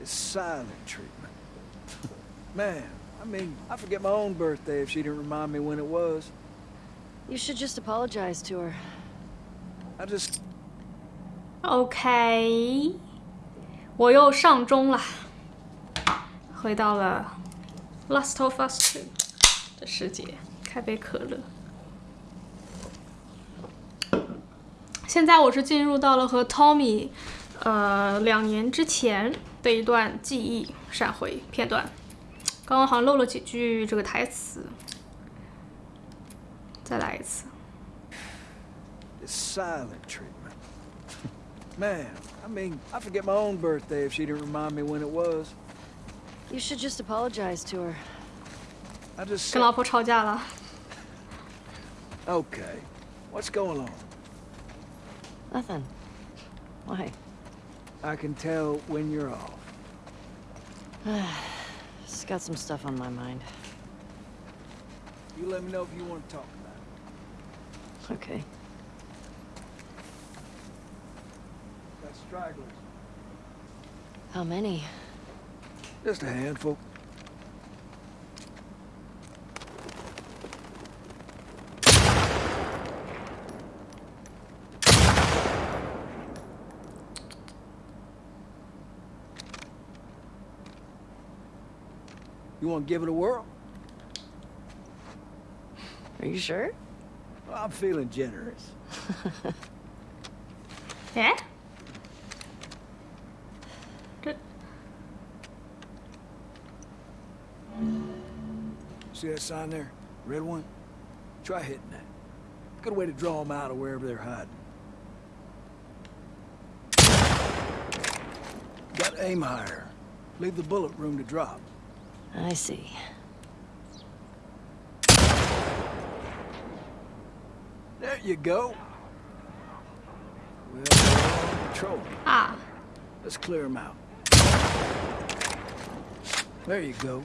It's silent treatment. Man, I mean, I forget my own birthday if she didn't remind me when it was. You should just apologize to her. I just... OK，我又上钟了，回到了《Last of Us Two》的世界，开杯可乐。现在我是进入到了和 Tommy，呃，两年之前 的一段记忆闪回片段。刚刚好像漏了几句这个台词，再来一次。Silent treatment. Man, I mean, I forget my own birthday if she didn't remind me when it was. You should just apologize to her. I just... 跟老婆吵架了。Okay. What's going on? Nothing. Why? I can tell when you're off. Just got some stuff on my mind. You let me know if you want to talk about it. Okay. Got stragglers. How many? Just a handful. You want to give it a whirl? Are you sure? Well, I'm feeling generous. 哎，这 See that sign there? Red one? Try hitting that. Good way to draw them out of wherever they're hiding. Got aim higher. Leave the bullet room to drop. I see. There you go. Well, we're on patrol. 啊，Let's ah. clear them out. There you go.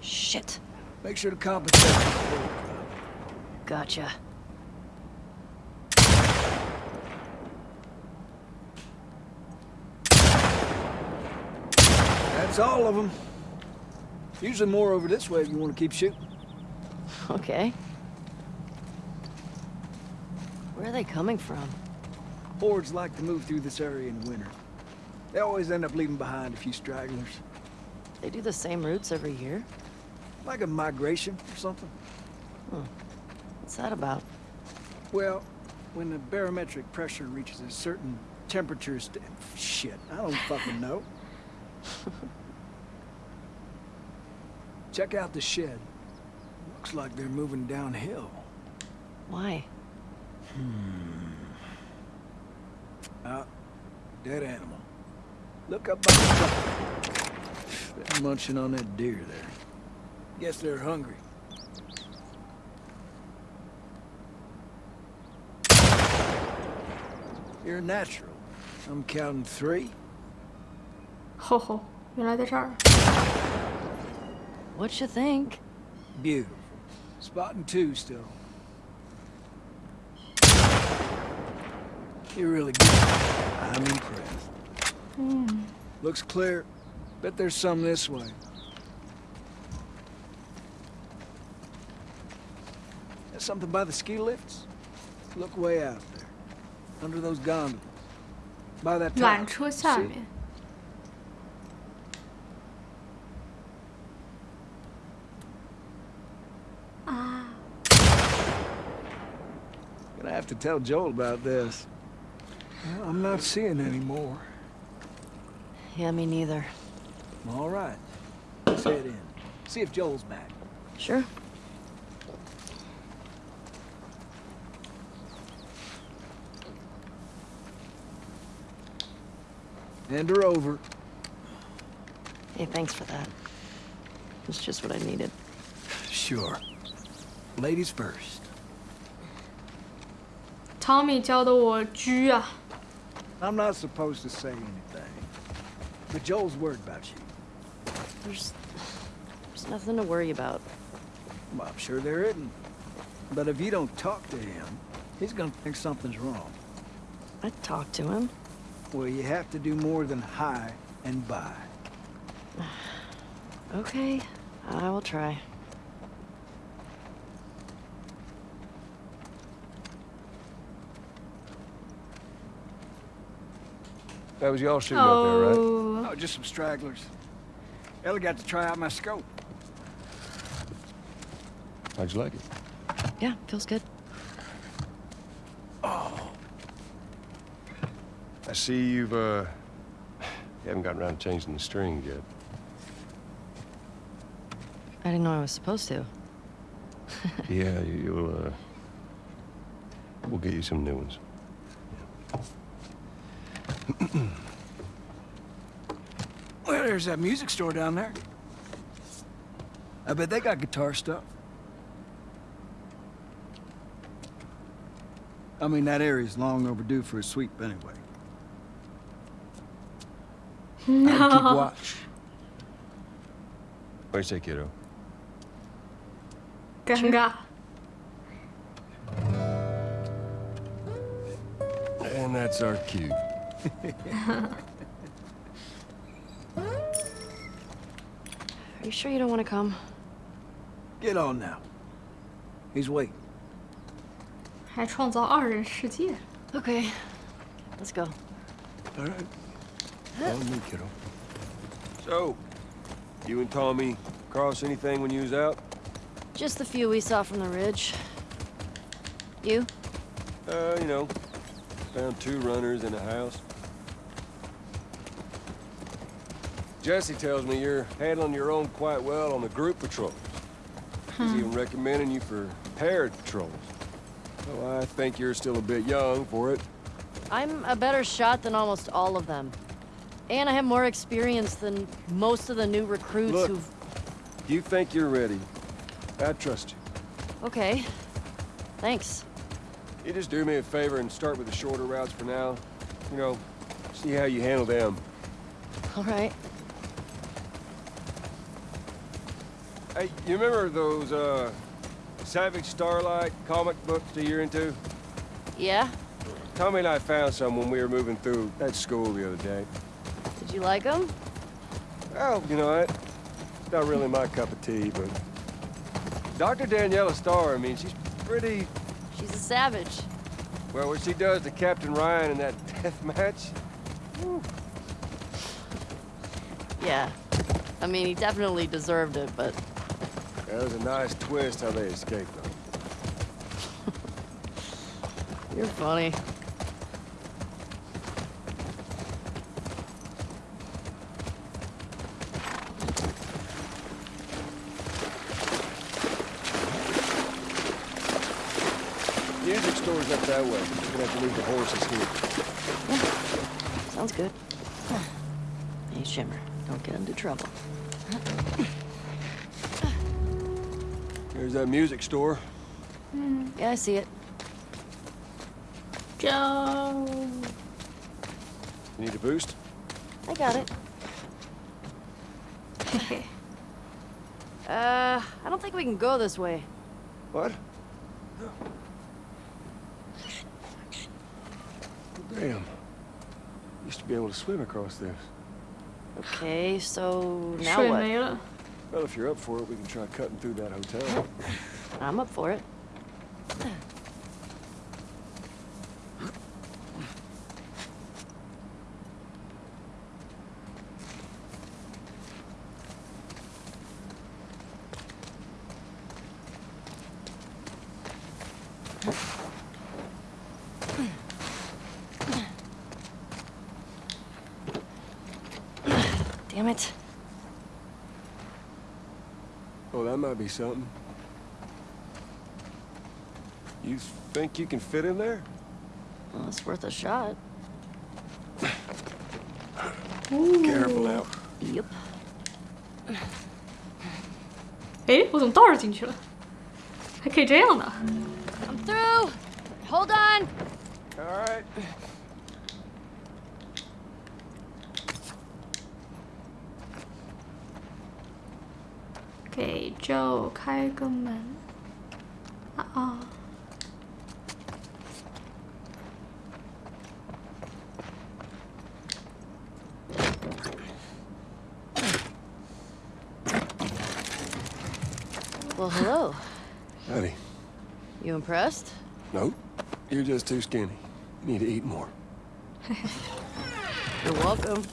Shit. Make sure to compensate. for the. Gotcha. That's all of them. Usually more over this way if you want to keep shooting. Okay. Where are they coming from? Hordes like to move through this area in winter. They always end up leaving behind a few stragglers. They do the same routes every year? Like a migration or something. Hmm. What's that about? Well, when the barometric pressure reaches a certain temperature... Shit, I don't fucking know. Check out the shed. Looks like they're moving downhill. Why? Hmm. Uh, dead animal. Look up by the top. They're munching on that deer there. Guess they're hungry. You're natural. I'm counting three. Ho ho. You know the. What you think? Beautiful. Spotting two still. You're really good. I'm impressed. Hmm. Looks clear. Bet there's some this way. There's something by the ski lifts? Look way out there. Under those gondolas. By that 缆 tower. To tell Joel about this. I'm not seeing any more. Yeah, me neither. All right. Let's head in. See if Joel's back. Sure. Hand her over. Hey, thanks for that. It's just what I needed. Sure. Ladies first. Tommy 教的我狙啊， I'm not supposed to say anything. But Joel's worried about you. There's, there's nothing to worry about. Well, I'm sure there isn't. But if you don't talk to him, he's gonna think something's wrong. I talked to him. Well, you have to do more than hi and bye. Okay, I will try. That was y'all shooting up there, right? Oh，Oh, just some stragglers. Ellie got to try out my scope. How'd you like it? Yeah, feels good. Oh. I see you've, uh... You haven't gotten around to changing the string yet. I didn't know I was supposed to. yeah, you'll, uh... We'll get you some new ones. Well, there's that music store down there. I bet they got guitar stuff. I mean, that area's long overdue for a sweep anyway. I'd keep watch. What do you say, kiddo? 尴尬。And that's our cue. Are you sure you don't want to come? Get on now. He's waiting. 还创造二人世界。 Okay, let's go. All right. Follow me, kiddo. So, you and Tommy cross anything when you was out? Just the few we saw from the ridge. You? Uh, you know, found two runners in a house. Jesse tells me you're handling your own quite well on the group patrols. He's even recommending you for paired patrols. Well, I think you're still a bit young for it. I'm a better shot than almost all of them. And I have more experience than most of the new recruits Look. who've... You think you're ready. I trust you. Okay. Thanks. You just do me a favor and start with the shorter routes for now. You know, see how you handle them. All right. Hey, you remember those, uh, Savage Starlight comic books that you're into? Yeah? Tommy and I found some when we were moving through that school the other day. Did you like them? Well, you know? It's not really my cup of tea, but... Dr. Daniela Starr, I mean, she's pretty... She's a savage. Well, what she does to Captain Ryan in that death match... Yeah. I mean, he definitely deserved it, but... That was a nice twist how they escaped, though. You're funny. Music store's up that way. We're gonna have to leave the horses here. Yeah. Sounds good. Hey, Shimmer, don't get into trouble. There's that music store. Mm, yeah, I see it. Joe. You need a boost? I got it. uh, I don't think we can go this way. What? Damn. Used to be able to swim across this. Okay, so now what? Well, if you're up for it, we can try cutting through that hotel. I'm up for it. Damn it. Oh, that might be something. You think you can fit in there? Well, it's worth a shot. Careful now. Yep. 哎，我怎么倒着进去了？还可以这样的？ 开个门啊啊！Well, hello. Howdy. You impressed? No. You're just too skinny. You need to eat more. You're welcome.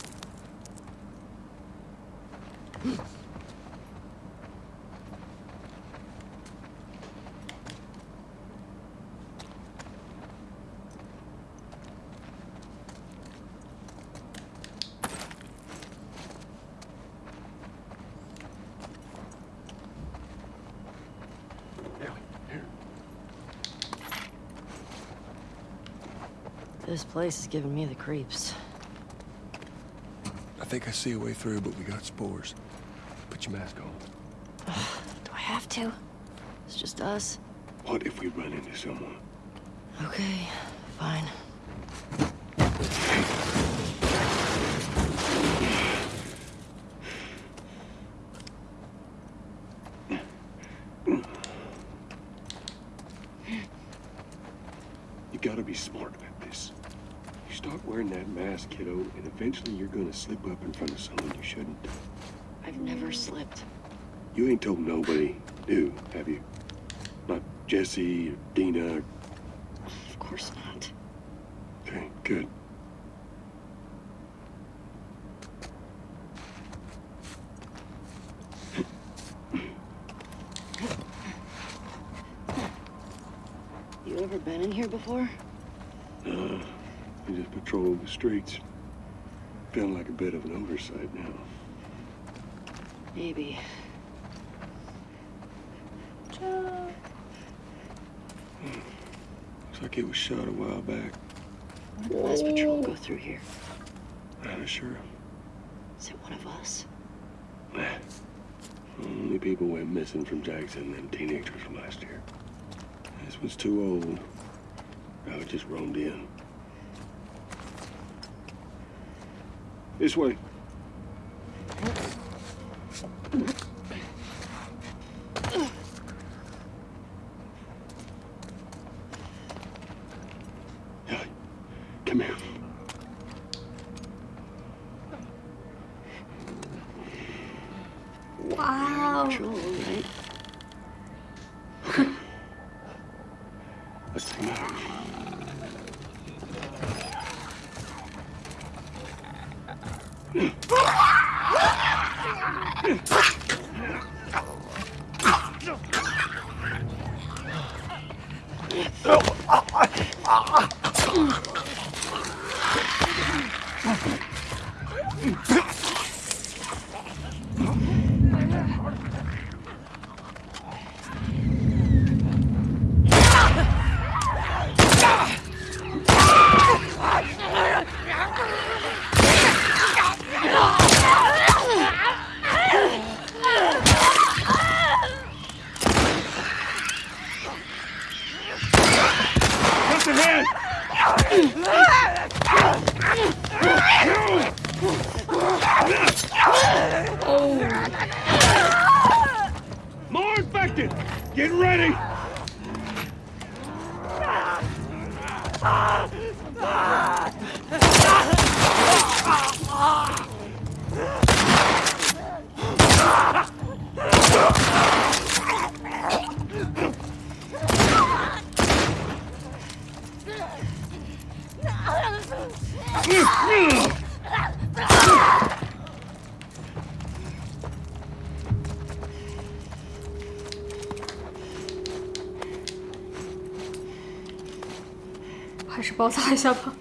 Place is giving me the creeps. I think I see a way through, but we got spores. Put your mask on. Do I have to? It's just us. What if we run into someone? Okay, fine. You gotta be smart about this. Start wearing that mask, kiddo, and eventually you're gonna slip up in front of someone you shouldn't. I've never slipped. You ain't told nobody do, have you? Not Jesse or Dina. Or... Of course not. Okay, good. You ever been in here before? Patrol the streets. Feeling like a bit of an oversight now. Maybe. Looks like it was shot a while back. When did the last patrol go through here? Not sure. Is it one of us? Nah. Only people went missing from Jackson and them teenagers from last year. This one's too old. I just roamed in. This way. 包扎一下吧。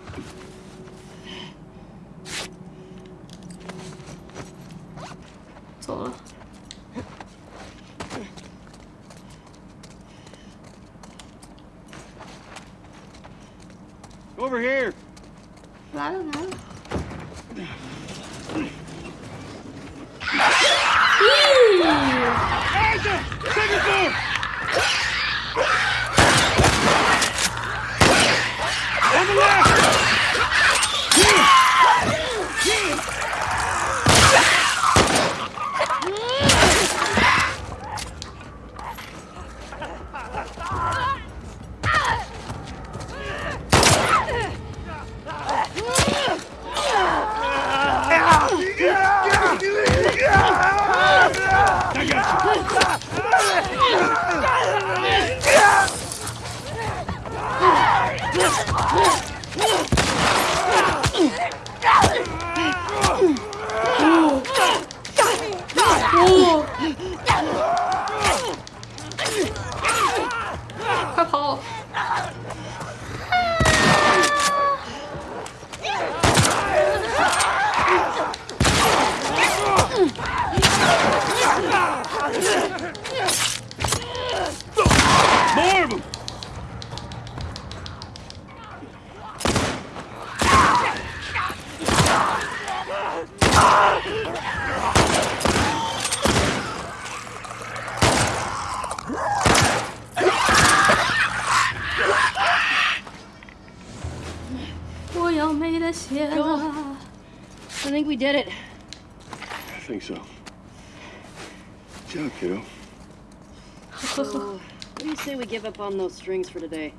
give up on those strings for today?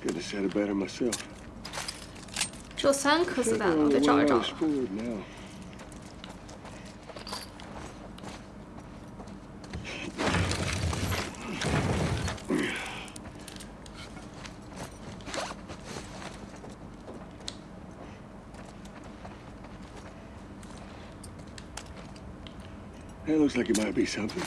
Couldn't have said it better myself. 只有三颗子 Think 弹了， we're 我 on 得 the 找一 way 找 out。of Spooled now. That looks like it might be something.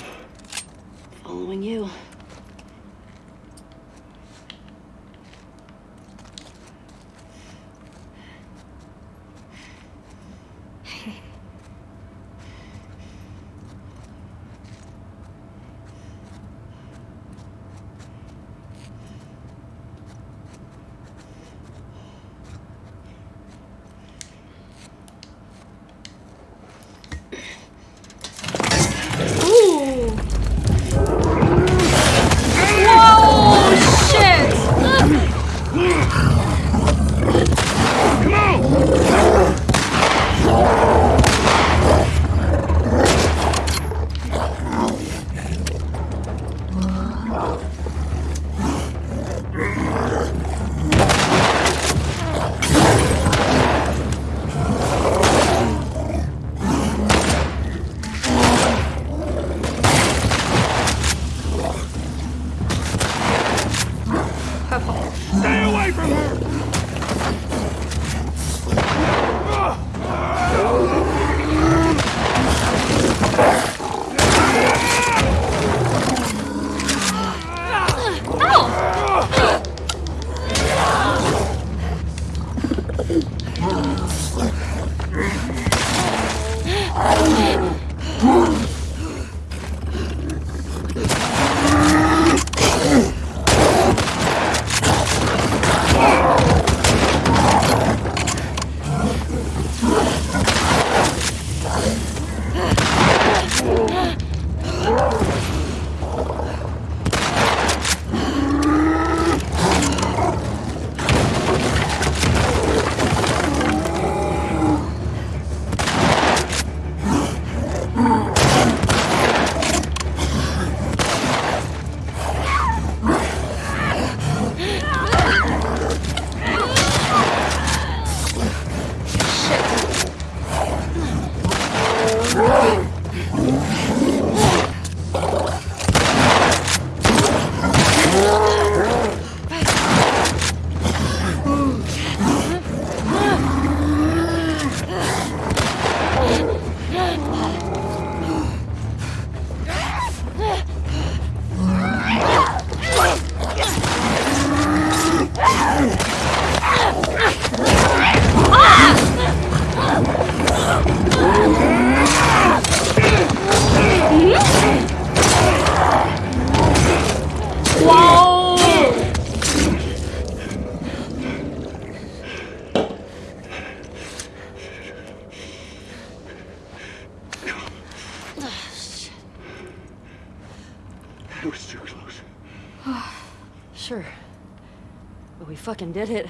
But we fucking did it.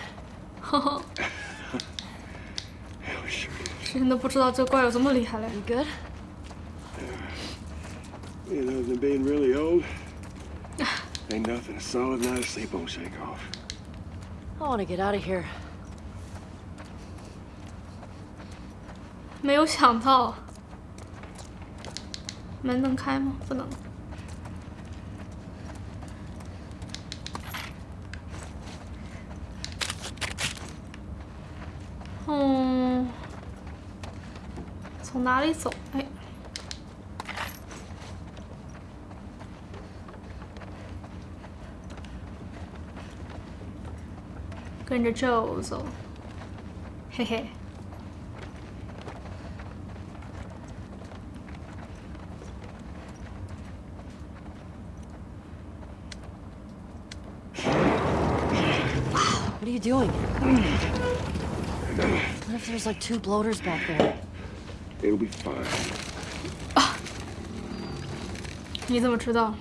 Yeah, we sure did. 真的不知道这怪有这么厉害嘞。 You good? You know, than being really old, ain't nothing a solid night of sleep won't shake off. I want to get out of here. 没有想到，门能开吗？不能。 날이 What are you doing? What if there's like two bloaters back there? It'll be fine. 啊！你怎么知道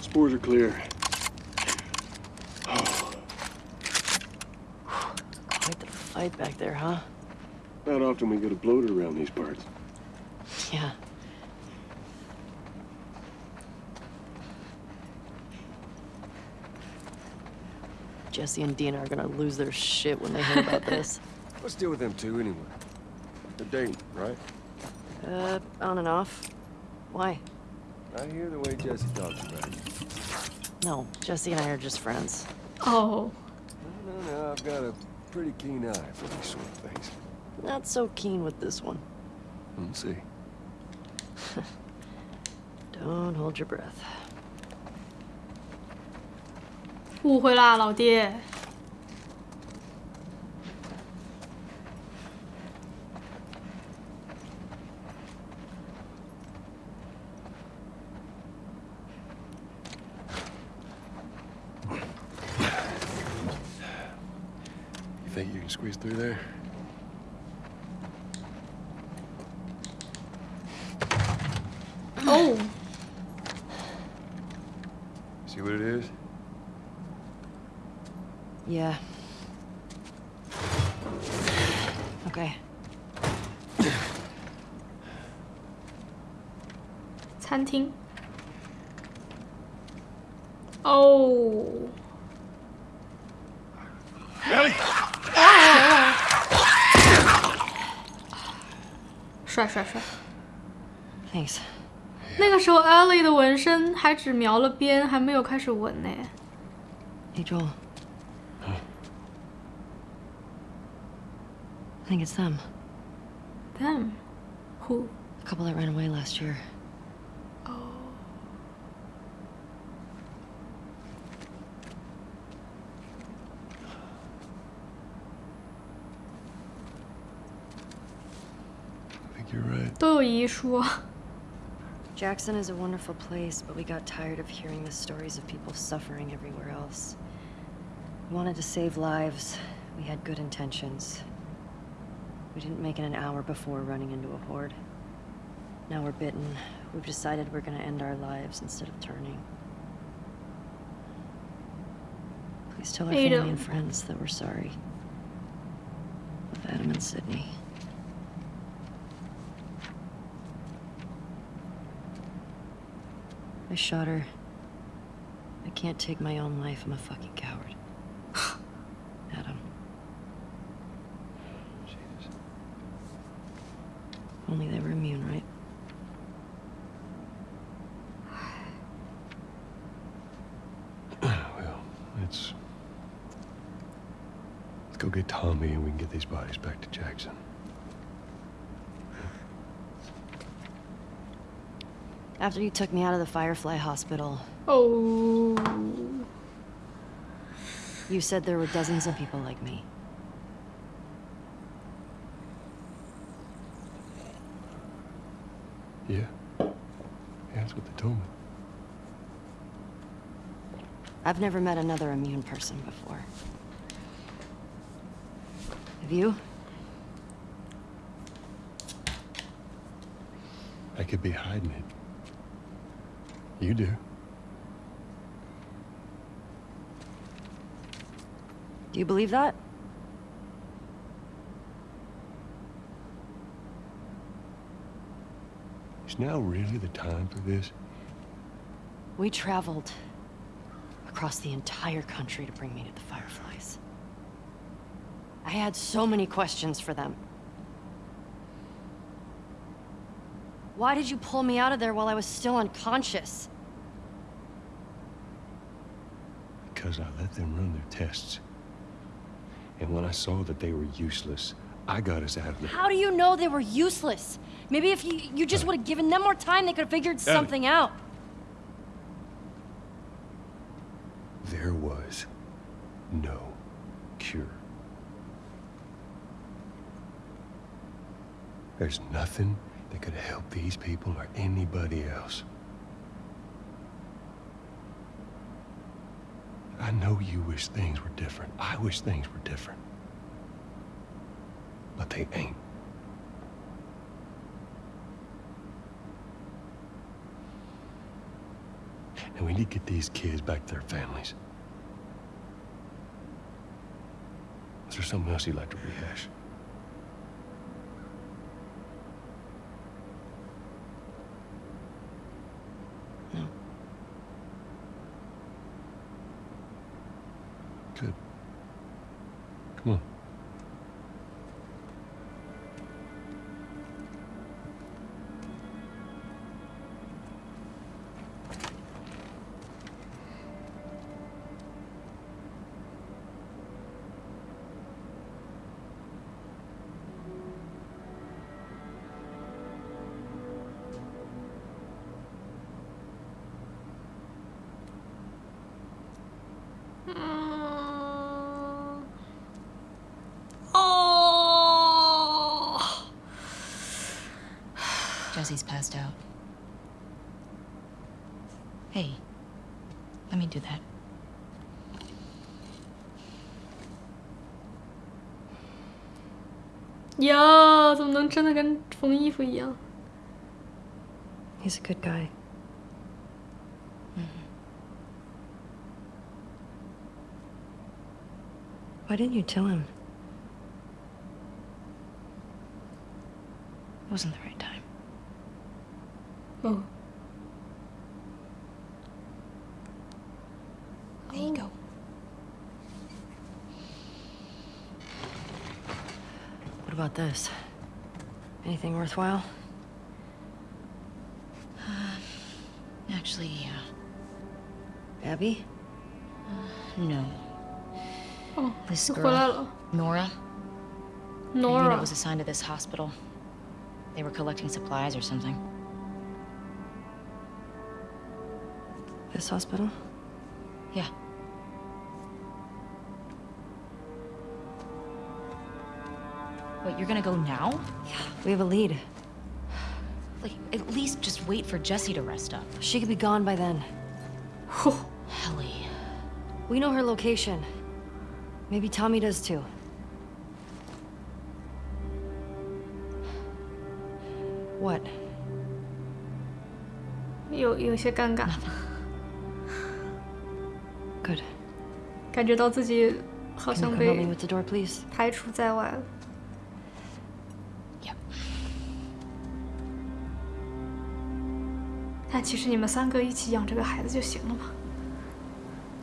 ？Spores are clear. Oh. Quite the fight back there, huh? Not often we get a bloater around these parts. Yeah. Jesse and Dina are gonna lose their shit when they hear about this. Let's deal with them too, anyway. They're dating, right? Uh, on and off. Why? I hear the way Jesse talks about you. No, Jesse and I are just friends. Oh，No, no, no, I've got a pretty keen eye for these sort of things. Not so keen with this one. Let's see. Don't hold your breath. 误会啦，老爹。 You think you can squeeze through there? Oh， See what it is? Yeah. Okay. 餐厅。Oh. Ellie. 帅帅帅。Thanks. 那个时候 Ellie 的纹身还只描了边，还没有开始纹呢。李了。I think it's them. Them, who? The couple that ran away last year. Oh. I think you're right. 都有遗书。 Jackson is a wonderful place, but we got tired of hearing the stories of people suffering everywhere else. We wanted to save lives. We had good intentions. We didn't make it an hour before running into a horde. Now we're bitten. We've decided we're gonna end our lives instead of turning. Please tell our family and friends that we're sorry. Love Adam and Sydney. I shot her. I can't take my own life. I'm a fucking coward. Adam. Jesus. Only they were immune, right? Well, let's... Let's go get Tommy and we can get these bodies back to Jackson. After you took me out of the Firefly Hospital, Oh. you said there were dozens of people like me. Yeah. Yeah, that's what they told me. I've never met another immune person before. Have you? I could be hiding it. You do. Do you believe that? Is now really the time for this? We traveled across the entire country to bring me to the Fireflies. I had so many questions for them. Why did you pull me out of there while I was still unconscious? Because I let them run their tests. And when I saw that they were useless, I got us out of there. How do you know they were useless? Maybe if you, you just would have given them more time, they could have figured something out. There was no cure. There's nothing that could help these people or anybody else. I know you wish things were different. I wish things were different. But they ain't. And we need to get these kids back to their families. Let's there something else you'd like to rehash? No. Good. Come on. Mm. Oh. Jesse's passed out. Hey, let me do that. 呀，怎么能真的跟缝衣服一样？ He's a good guy. Why didn't you tell him? It wasn't the right time. about this? Anything worthwhile? Uh, actually, yeah. Abby? Uh, no. Oh, this girl, Nora. Nora. Unit was assigned to this hospital. They were collecting supplies or something. This hospital? Yeah. Wait, you're gonna go now? We have a lead. Like, at least just wait for Jesse to rest up. She could be gone by then. Helly. We know her location. Maybe Tommy does too. What? 有有些尴尬， Good. 感觉到自己好 Can you 像 come help me 被 with the door, please? 排除在外了。 其实你们三个一起养这个孩子就行了嘛，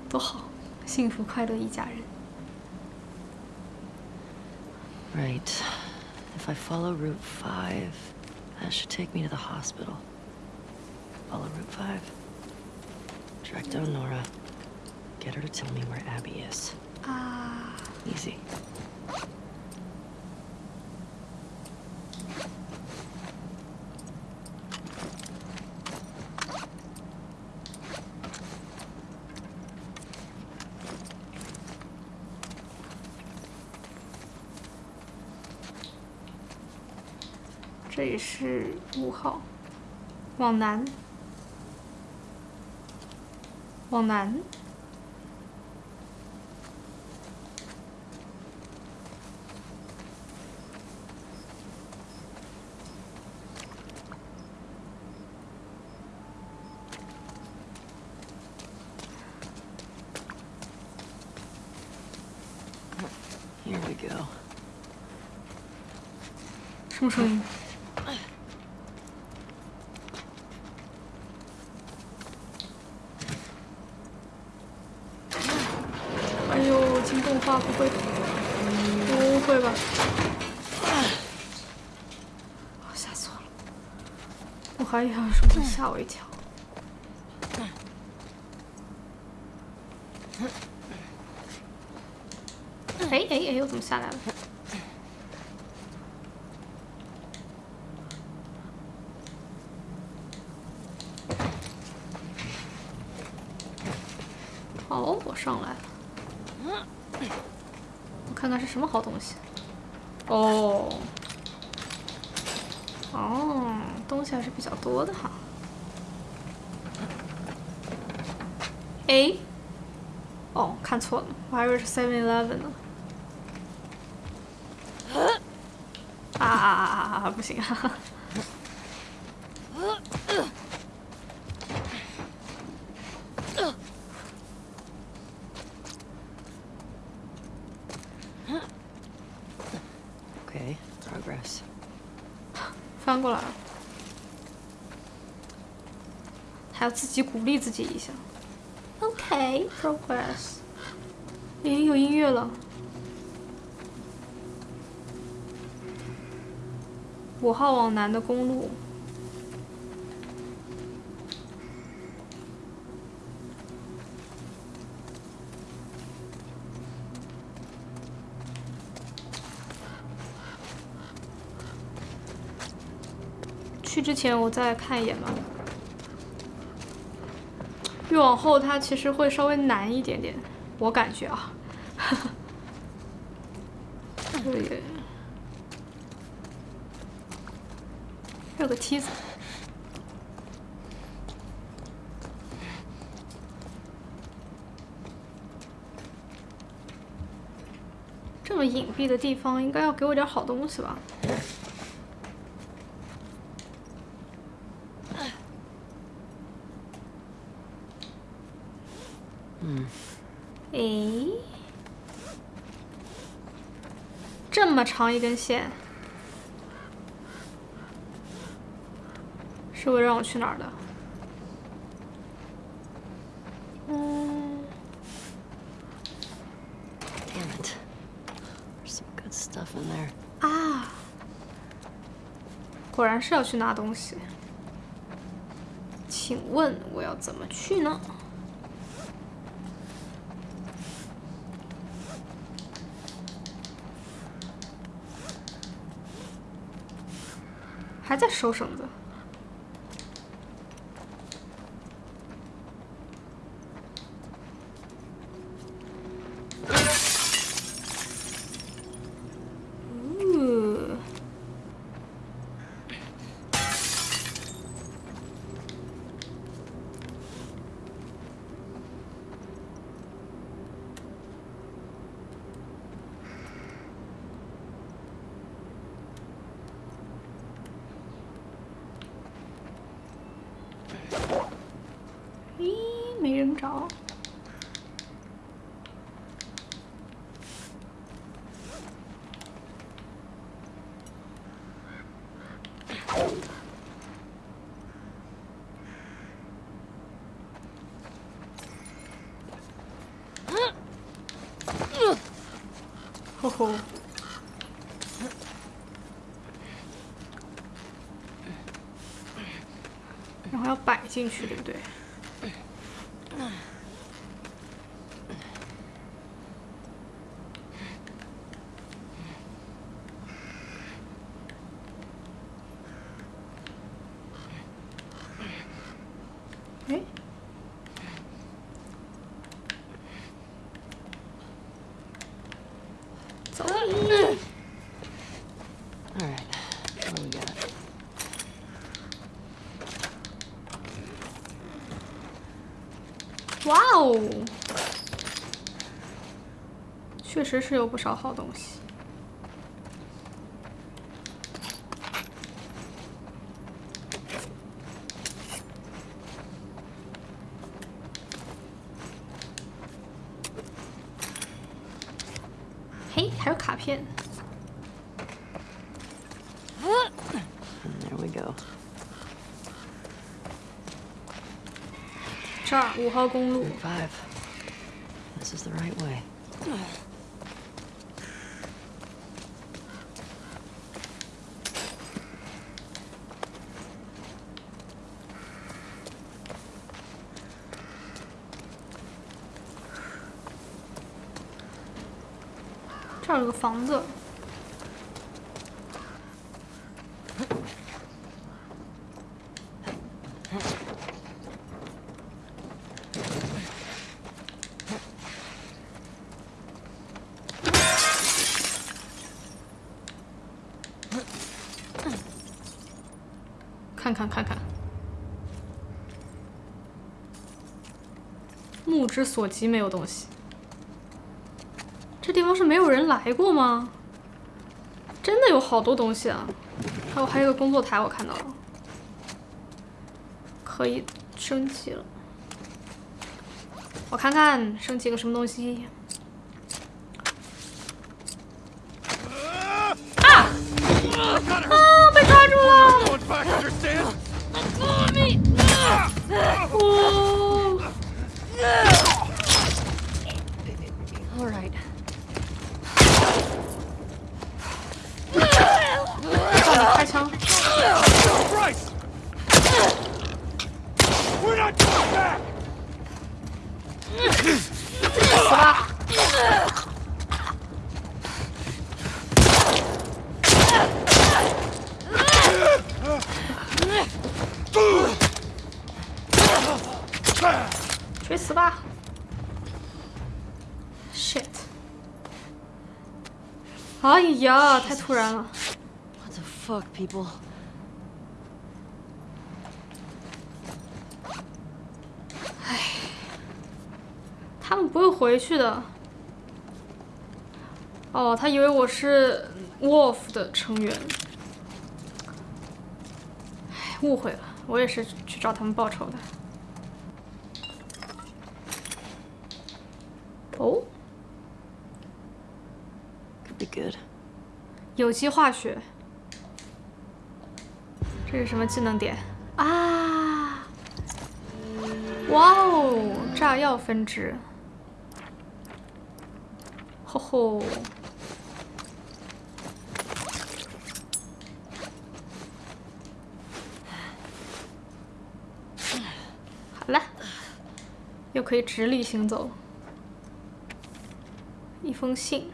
多好，幸福快乐一家人。Right. If I follow Route 5, that should take me to the hospital. Follow Route 5. Track down Nora. Get her to tell me where Abby is. 啊，Easy. 是五号，往南，往南。嗯 Here we go. 什么声音？不会，不会吧？吓死了！我还以为有什么，吓我一跳。哎哎哎，我怎么下来了？好，我上来了。我看看是什么好东西。哦，哦，东西还是比较多的哈。哎，哦，看错了，我还以为是 Seven Eleven 呢。啊啊啊啊啊！不行，哈哈。Okay, progress. 翻过来了，还要自己鼓励自己一下。OK，progress。咦，有音乐了。五号往南的公路。去之前我再看一眼吧。越往后它其实会稍微难一点点，我感觉啊。这里有个梯子。这么隐蔽的地方，应该要给我点好东西吧？诶，这么长一根线，是会让我去哪儿的？嗯，Damn it. There's some good stuff in there. 啊，果然是要去拿东西。请问我要怎么去呢？还在收绳子。ooh 咦，没人找。吼吼。然后要摆进去，对不对？哎，走。All right, what do we got? 哇哦，确实是有不少好东西。嘿，还有卡片。There we go. 这儿五号公路 5. This is the right way. 这儿有个房子。看看看看，目之所及没有东西。地方是没有人来过吗？真的有好多东西啊！还有还有个工作台，我看到了，可以升级了。我看看升级个什么东西。啊！All right. 照你开枪。Bryce! We're not going back! 死吧！去死吧！shit！哎呀，太突然了。What the fuck, people? 他们不会回去的。哦，他以为我是 Wolf 的成员。唉，误会了，我也是去找他们报仇的。哦，Could be good. 有机化学，这是什么技能点啊？哇哦，炸药分支，吼吼，好了，又可以直立行走。一封信。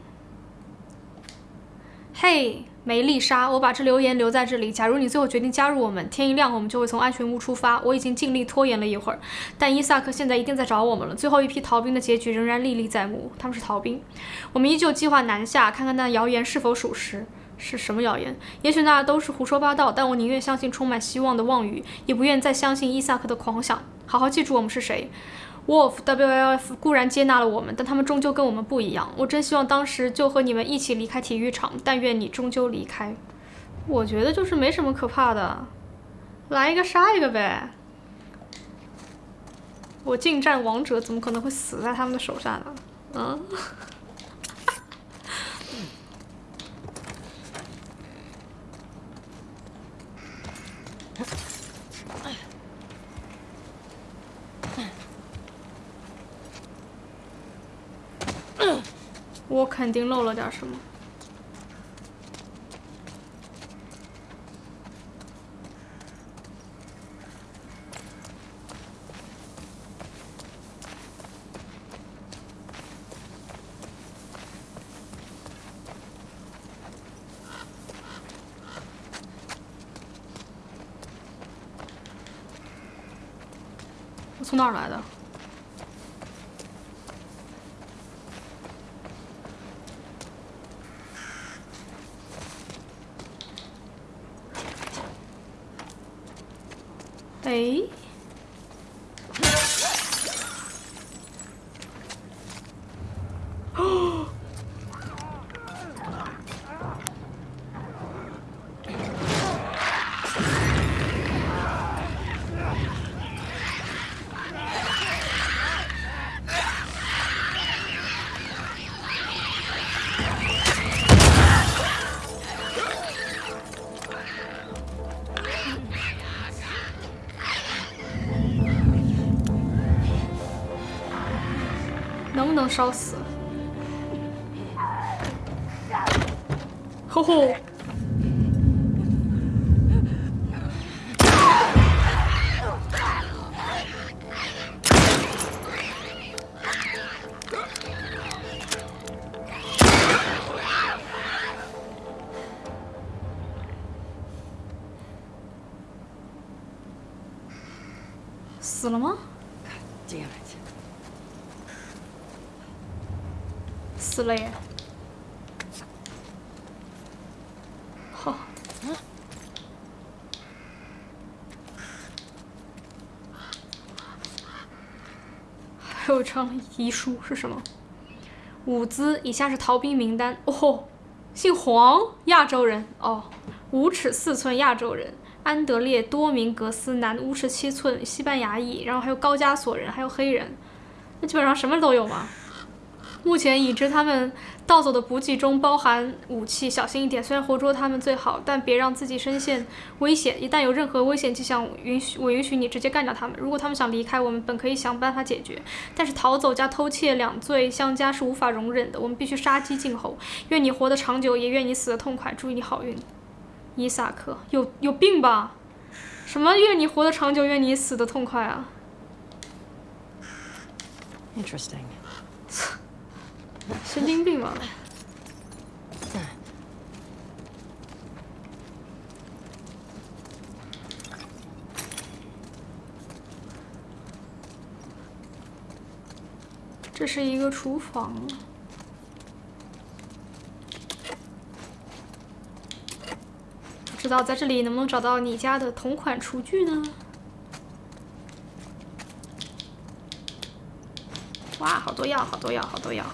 嘿，梅丽莎，我把这留言留在这里。假如你最后决定加入我们，天一亮我们就会从安全屋出发。我已经尽力拖延了一会儿，但伊萨克现在一定在找我们了。最后一批逃兵的结局仍然历历在目，他们是逃兵。我们依旧计划南下，看看那谣言是否属实。是什么谣言？也许那都是胡说八道，但我宁愿相信充满希望的妄语，也不愿再相信伊萨克的狂想。好好记住我们是谁。Wolf WLF 固然接纳了我们，但他们终究跟我们不一样。我真希望当时就和你们一起离开体育场，但愿你终究离开。我觉得就是没什么可怕的，来一个杀一个呗。我近战王者怎么可能会死在他们的手下呢？嗯。我肯定漏了点什么。我从哪儿来的？see. 烧死？吼吼！称遗书是什么？伍兹，以下是逃兵名单。哦，姓黄，亚洲人。哦，五尺四寸亚洲人，安德烈多明格斯男，五尺七寸西班牙裔，然后还有高加索人，还有黑人，那基本上什么都有吗。目前已知他们盗走的补给中包含武器，小心一点。虽然活捉他们最好，但别让自己身陷危险。一旦有任何危险迹象，允许我允许你直接干掉他们。如果他们想离开，我们本可以想办法解决。但是逃走加偷窃两罪相加是无法容忍的，我们必须杀鸡儆猴。愿你活得长久，也愿你死得痛快。祝你好运，伊萨克。有有病吧？什么愿你活得长久，愿你死得痛快啊？Interesting. 神经病吧？这是一个厨房。不知道在这里能不能找到你家的同款厨具呢？哇，好多药，好多药，好多药。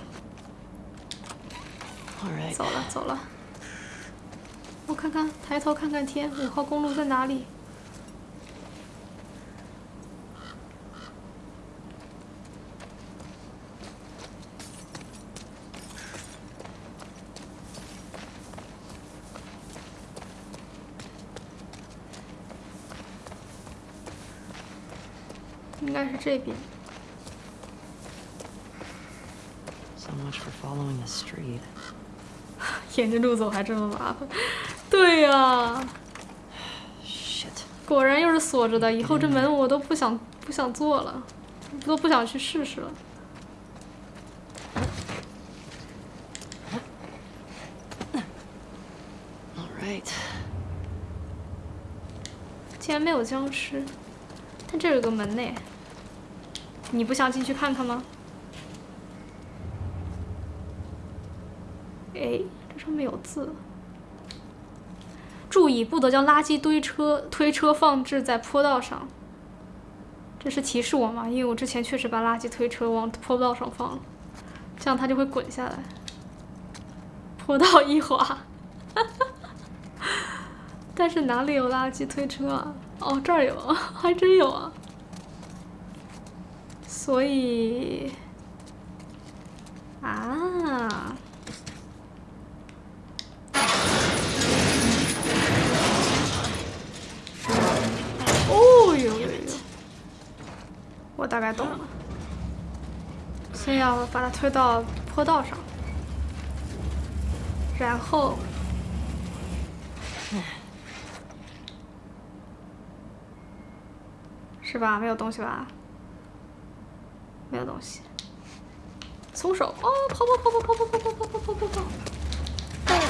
走了走了。我看看，抬头看看天，五号公路在哪里？应该是这边。So much for following the street. 沿着路走还这么麻烦。对呀、Shit. 果然又是锁着的。以后这门我都不想不想做了，都不想去试试了。All right. 竟然没有僵尸，但这有个门呢。你不想进去看看吗？哎，上面有字。注意，不得将垃圾堆车推车放置在坡道上。这是提示我吗？因为我之前确实把垃圾推车往坡道上放了，这样它就会滚下来。坡道一滑。但是哪里有垃圾推车啊？哦，这儿有，还真有啊。所以啊，哦呦呦呦，我大概懂了。先要把它推到坡道上，然后。是吧？没有东西吧？没有东西。松手！哦，跑跑跑跑跑跑跑跑跑跑跑跑！快快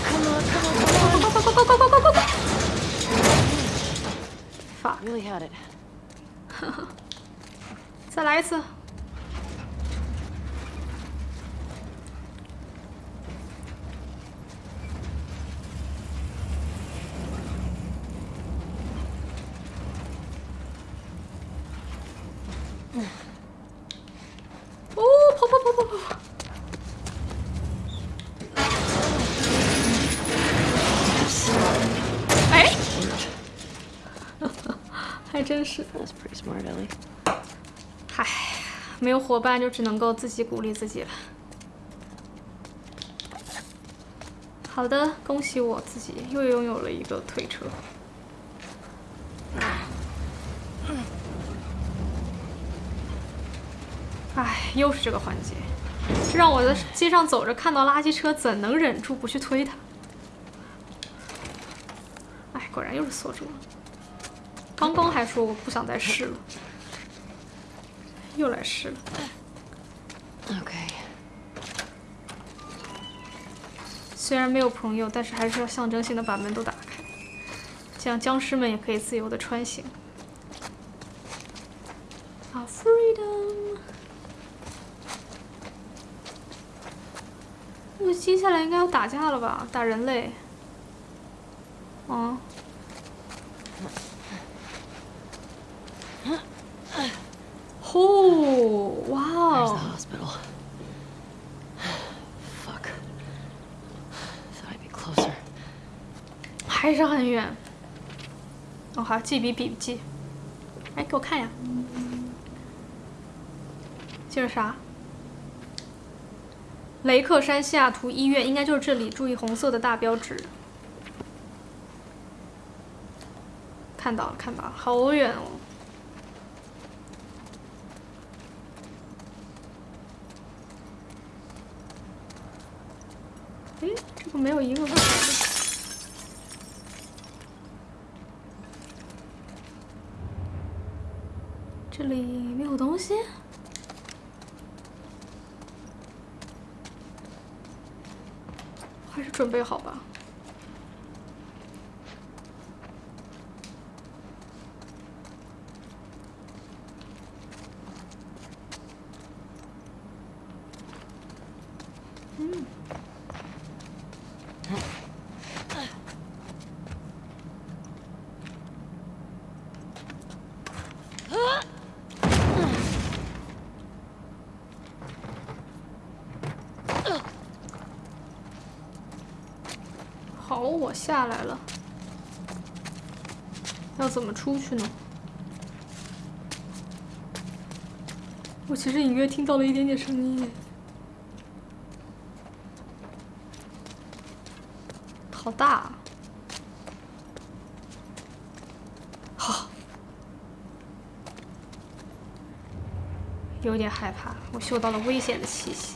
快快快快快快快！发，Really had it. 再来一次。哦，跑跑跑跑跑跑！哎，还真是。 That's pretty smart, Ellie. 没有伙伴就只能够自己鼓励自己了。好的，恭喜我自己又拥有了一个推车。唉，又是这个环节，这让我在街上走着看到垃圾车，怎能忍住不去推它？唉，果然又是锁住了。刚刚还说我不想再试了。又来试了。Okay. 虽然没有朋友，但是还是要象征性的把门都打开，这样僵尸们也可以自由的穿行。啊，freedom！那接下来应该要打架了吧？打人类。嗯。哦，哇 There's 哦 the！hospital. Fuck. Thought I'd be closer. 还是很远。哦，好，记笔笔记。哎，给我看呀。这是啥？雷克山西雅图医院应该就是这里，注意红色的大标志。看到了，看到了，好远哦。没有一个问题。这里没有东西。还是准备好吧。嗯。好，我下来了。要怎么出去呢？我其实隐约听到了一点点声音。好大啊！好，有点害怕，我嗅到了危险的气息。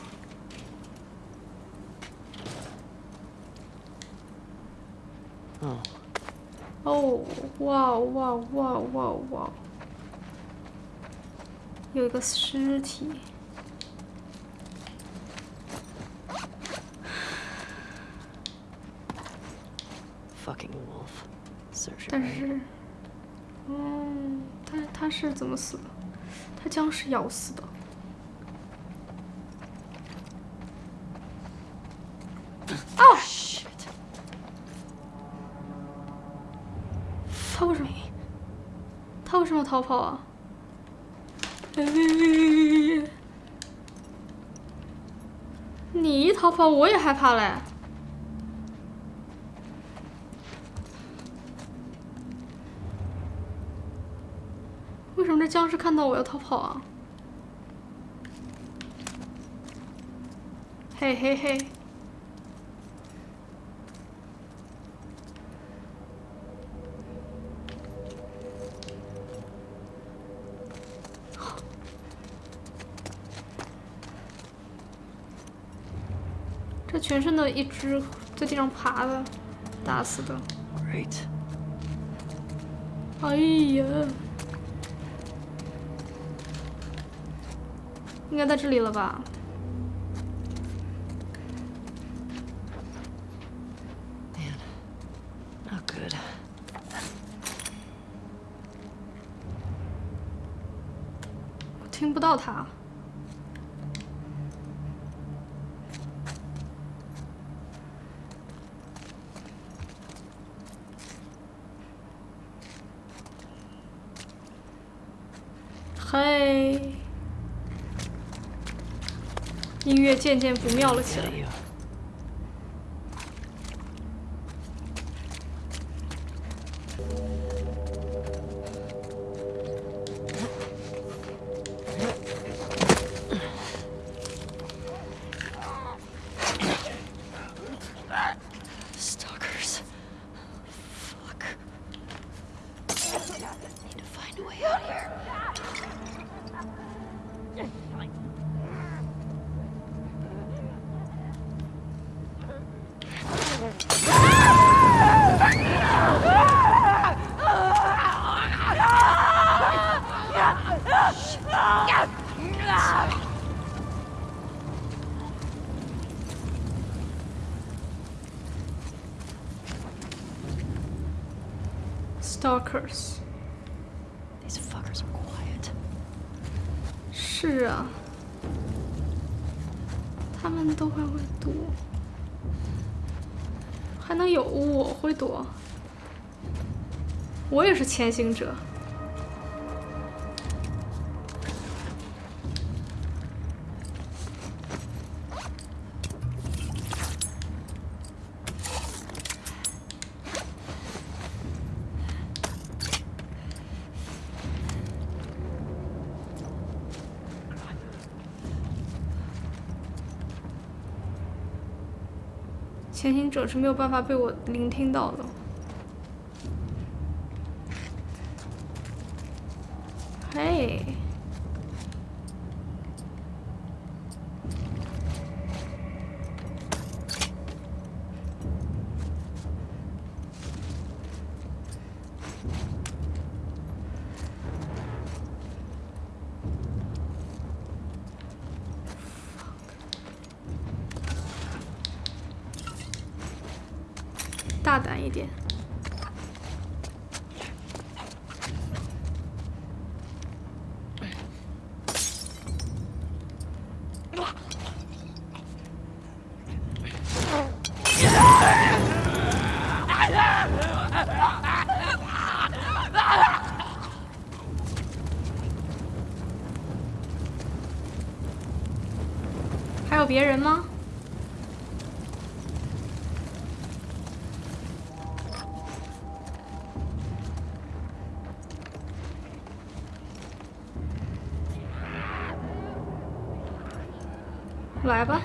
哦，哦，哇哇哇哇哇！有一个尸体。fucking wolf. 但是，嗯，他他是怎么死的？他僵尸咬死的。哦，Shit. 他为什么？他为什么要逃跑啊？你一逃跑，我也害怕嘞。为什么这僵尸看到我要逃跑啊？嘿嘿嘿！全身的一只在地上爬的，打死的。Great. 哎呀，应该在这里了吧 good. 我听不到他。嘿，音乐渐渐不妙了起来。前行者。前行者是没有办法被我聆听到的。来吧。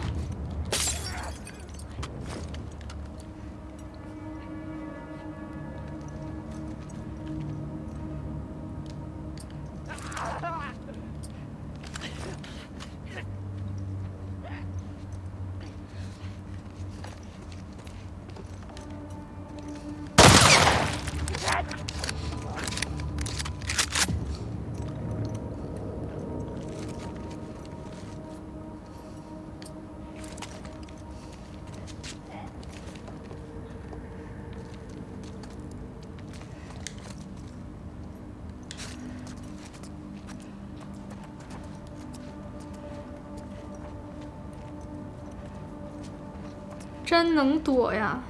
能躲呀！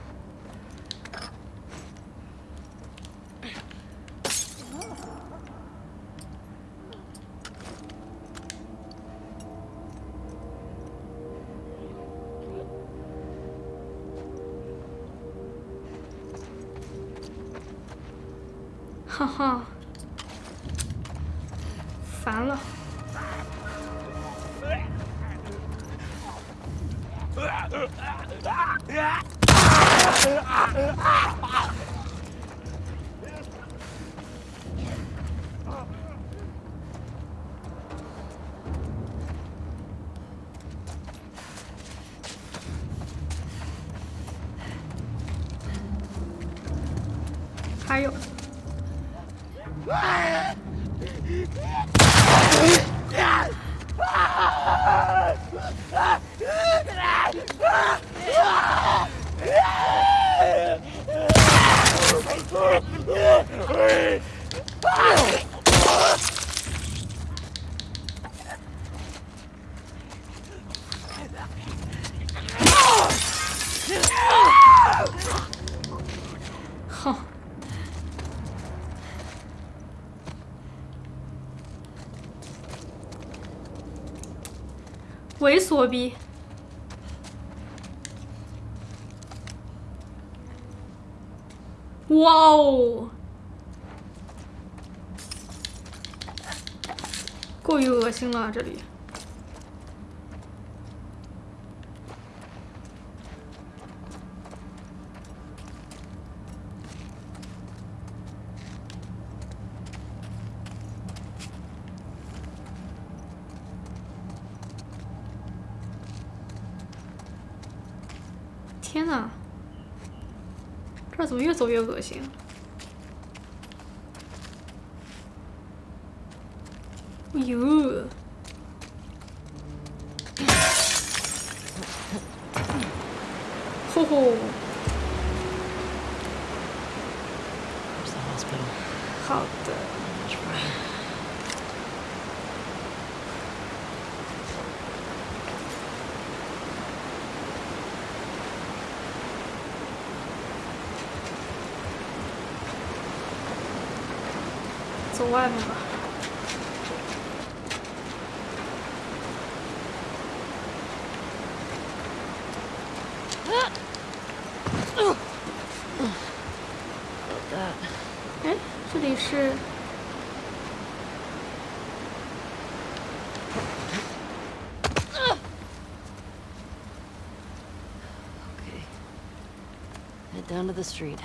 作弊！哇哦，过于恶心了，这里。走外面吧。哎，这里是 Okay. Head down to the street.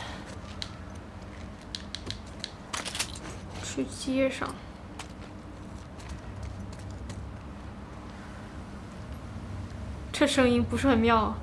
去街上。这声音不是很妙啊。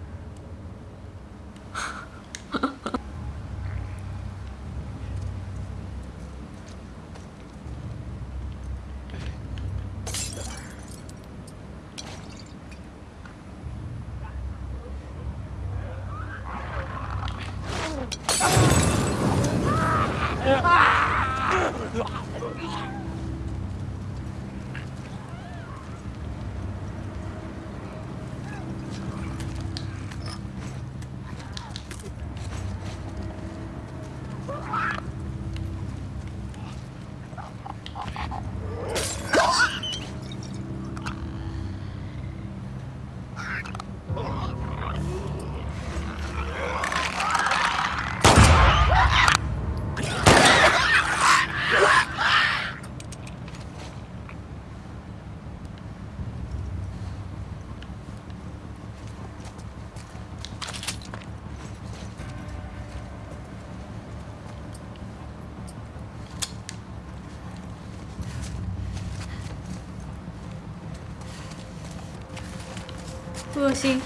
恶心，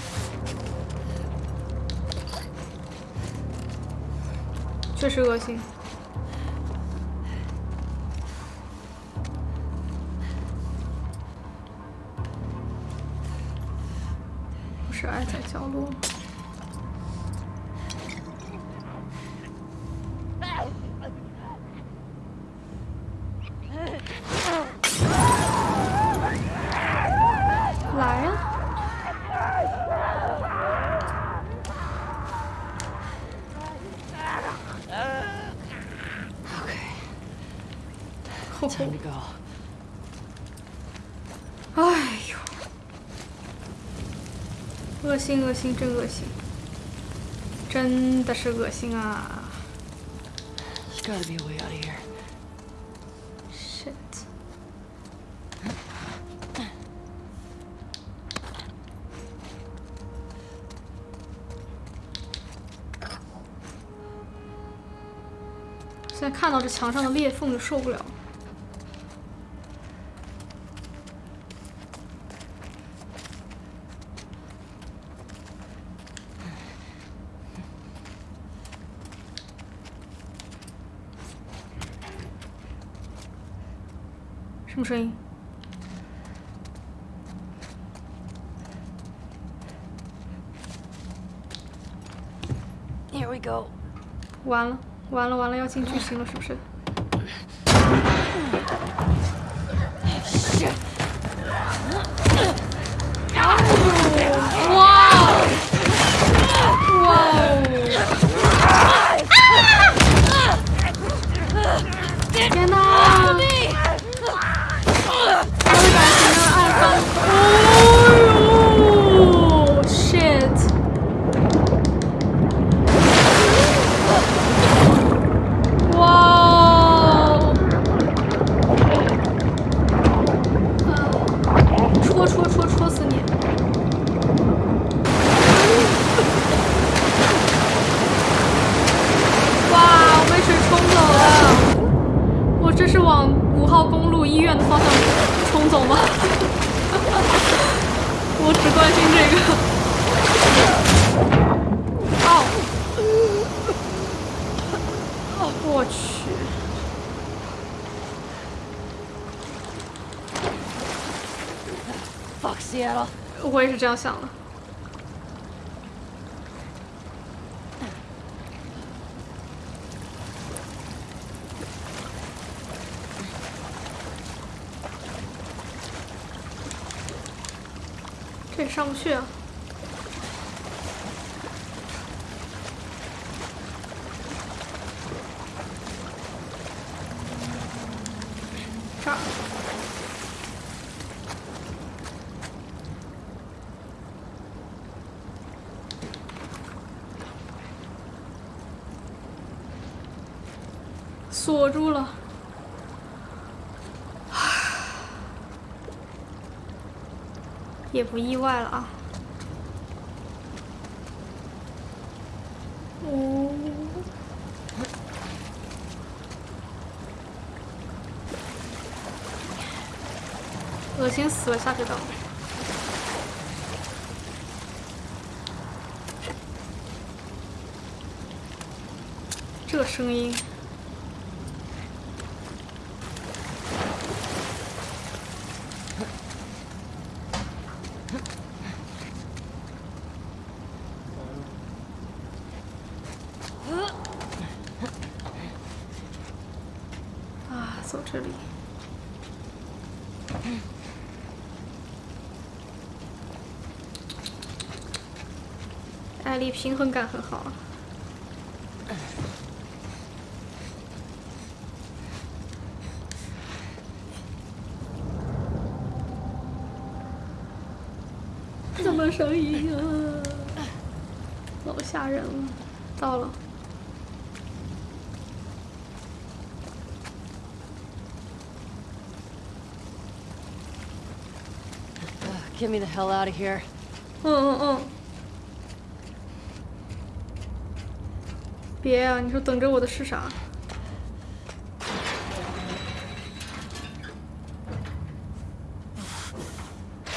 是恶心。心恶心，真恶心，真的是恶心啊 gotta be a way out of here.！shit，现在看到这墙上的裂缝就受不了。什么声音？Here we go. 完了，完了，完了，要进剧情了，是不是？是这样想的。这也上不去啊！也不意外了啊。呜恶心死了下水道。这声音。平衡感很好啊。这么声音啊，老吓人了。到了。Get me the hell out of here. 嗯嗯嗯。别啊！你说等着我的是啥？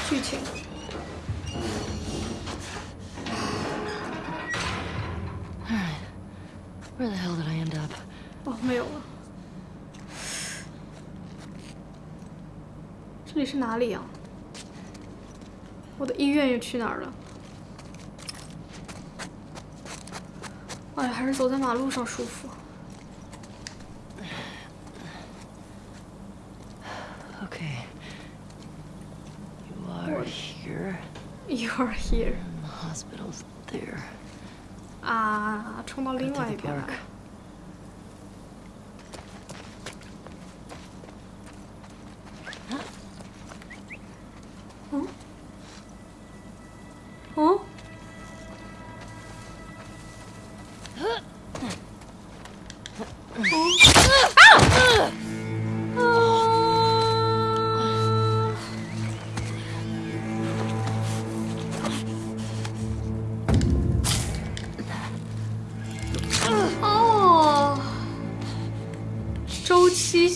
剧情。Where the hell did I end up? 哦，没有了。这里是哪里呀、我的医院又去哪儿了？哎呀，还还是走在马路上舒服。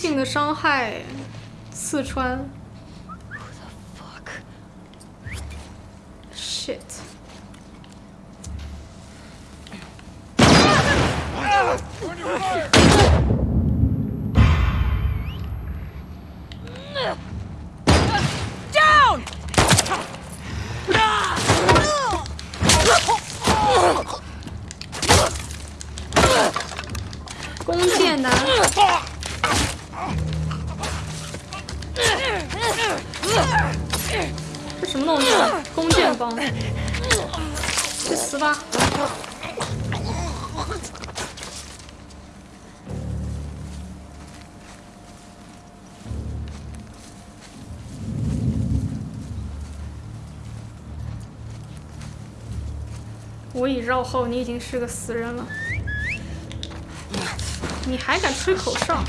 性的伤害，刺穿。后，你已经是个死人了。你还敢吹口哨？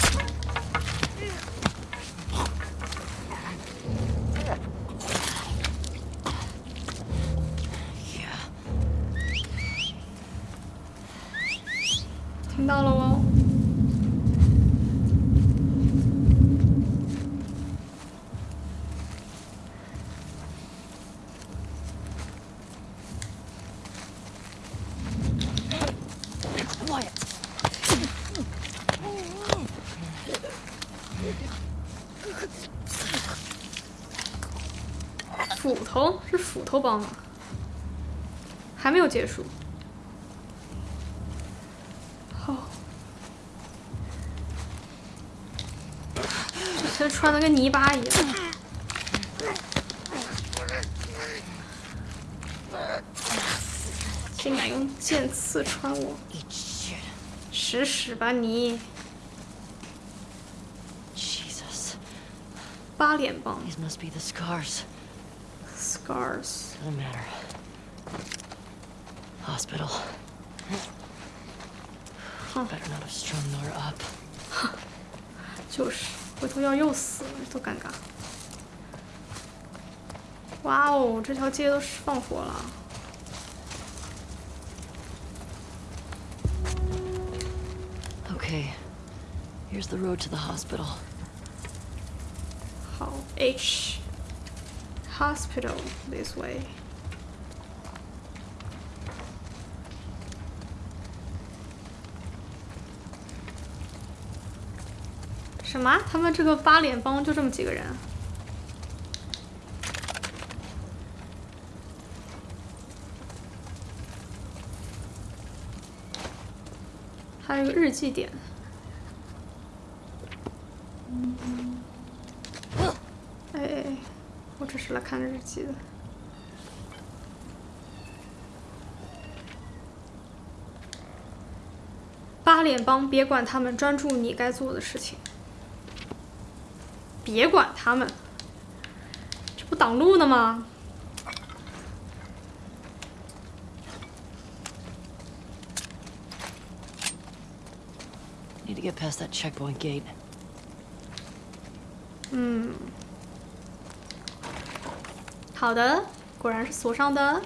结束。好，这穿的跟泥巴一样。竟敢用剑刺穿我.使使吧你！Jesus. 八脸棒 These must be the scars. scars。Doesn't matter. Hospital. Better not have strung Nora up. 就是，回头要又死了，多尴尬！哇哦，这条街都是放火了。 Okay. Here's the road to the hospital. 好，H。 hospital this way. 什么？他们这个八脸帮就这么几个人？还有个日记点。哎哎哎，我只是来看日记的。八脸帮，别管他们，专注你该做的事情。别管他们，这不挡路呢吗？Need to get past that checkpoint gate. 嗯，好的，果然是锁上的。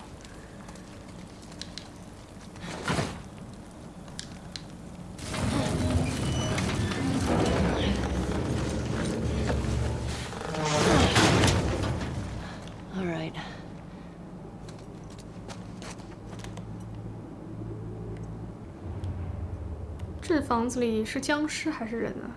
All right. 这房子里是僵尸还是人呢？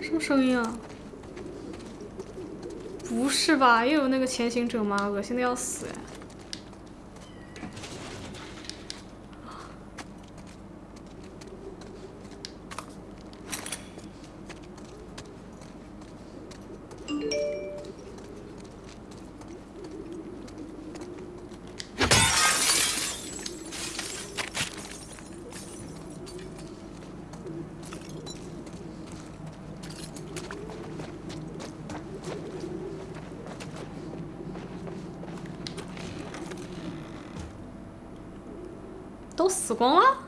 什么声音啊？不是吧？又有那个潜行者吗？恶心的要死哎！都死光了？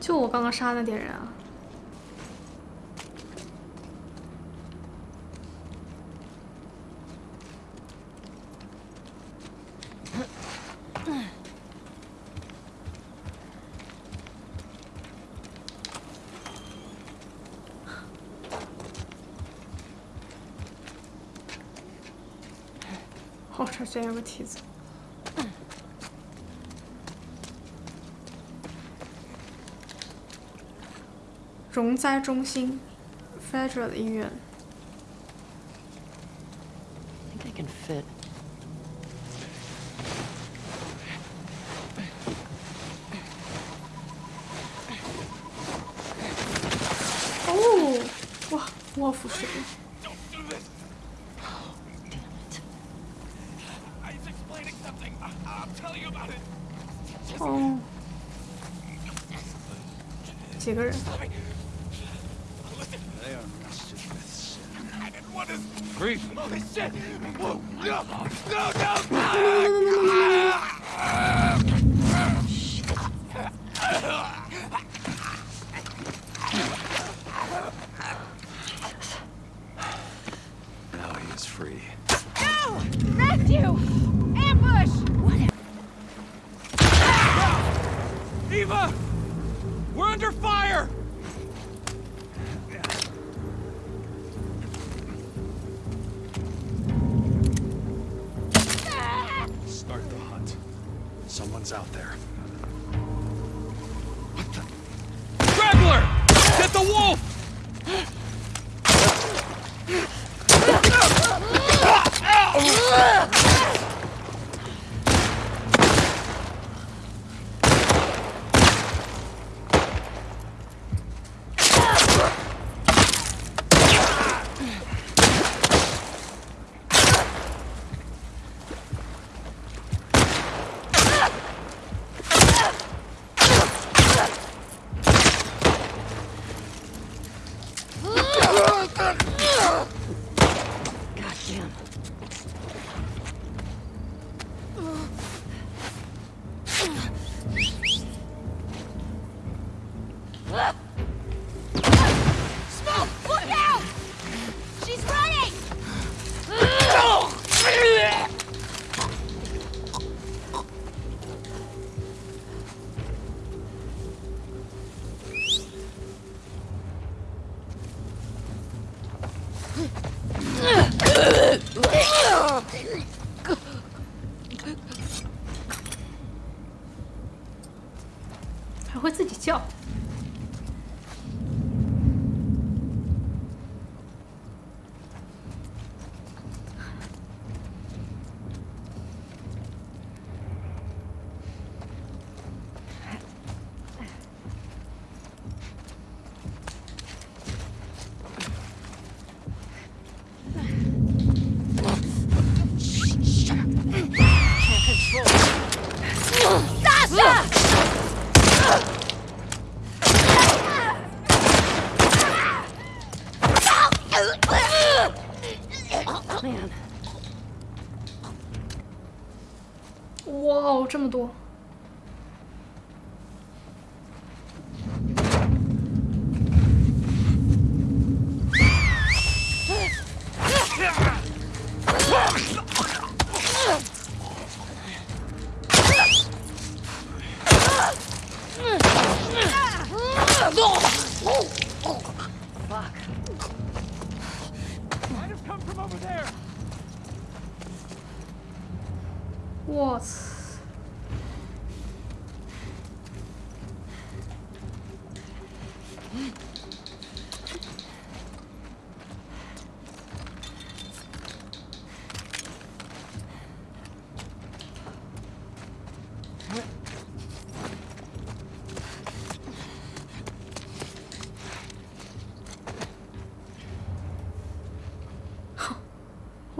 就我刚刚杀那点人啊！哦，这竟然有个梯子。容灾中心，Federal 医院。I think I can fit. 哦，哇，卧虎士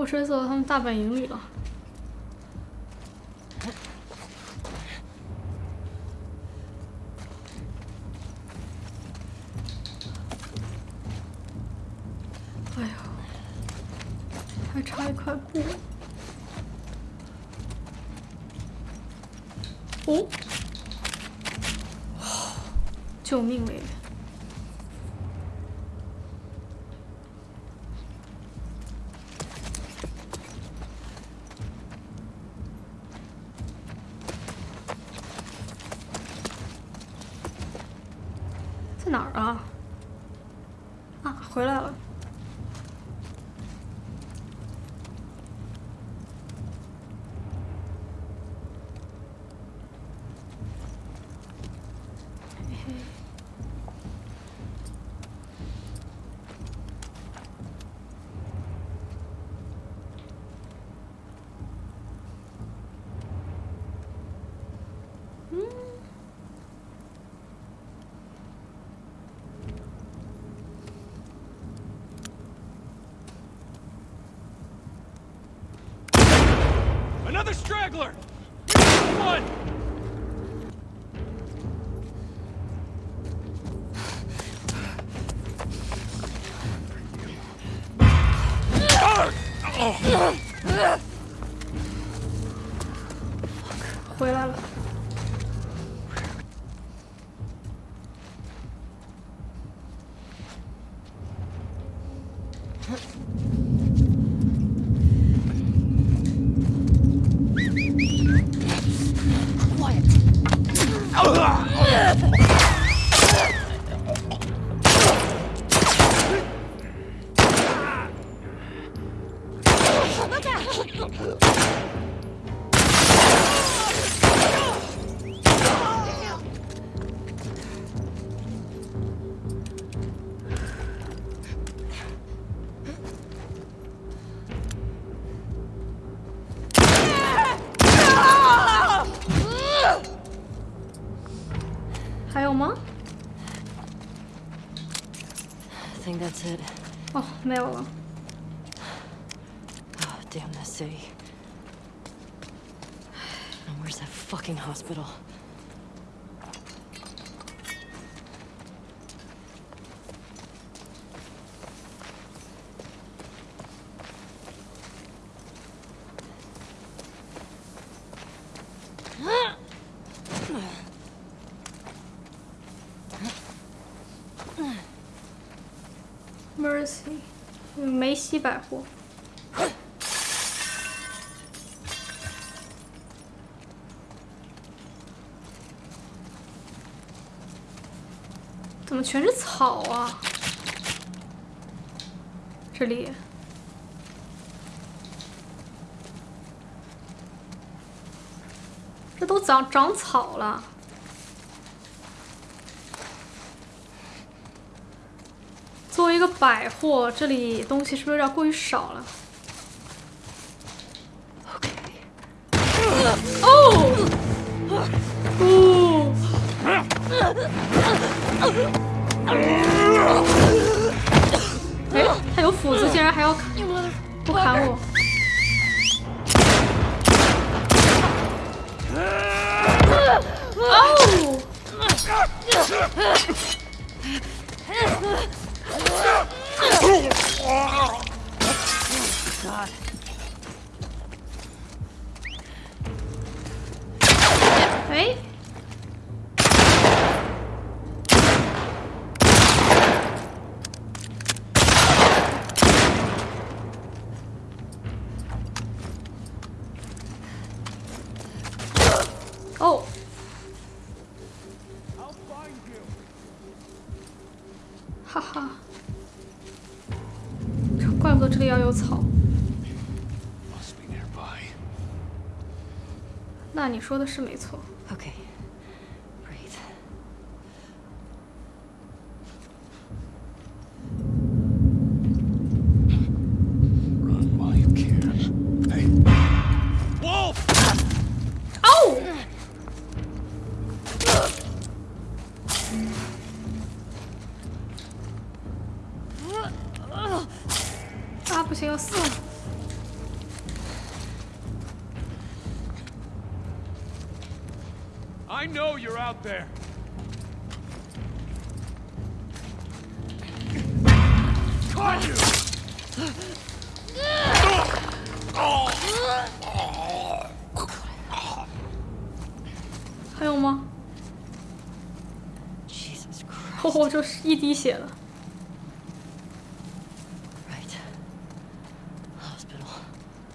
追到他们大本营里了。哎呦，还差一块布。哦，救命嘞！在哪儿啊？啊，回来了。嘿嘿 Another straggler! One! Arr! 回来了。梅西百货。怎么全是草啊？这里。这都长长草了。一个百货，这里东西是不是有点过于少了？说的是没错。there 还有吗？哦，我就是一滴血了。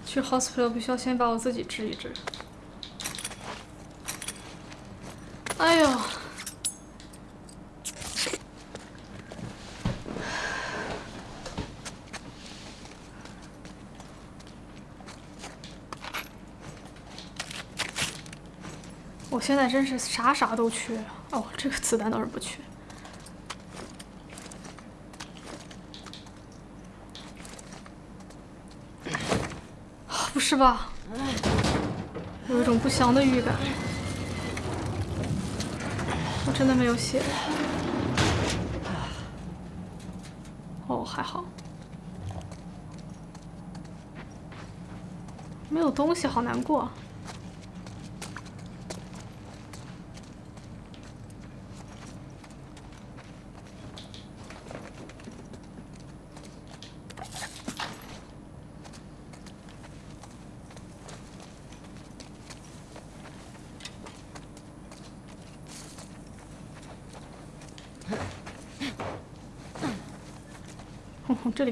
去 hospital 必须要先把我自己治一治。哎呦！我现在真是啥啥都缺哦，这个子弹倒是不缺。不是吧？有一种不祥的预感。真的没有血。哦，还好。没有东西，好难过。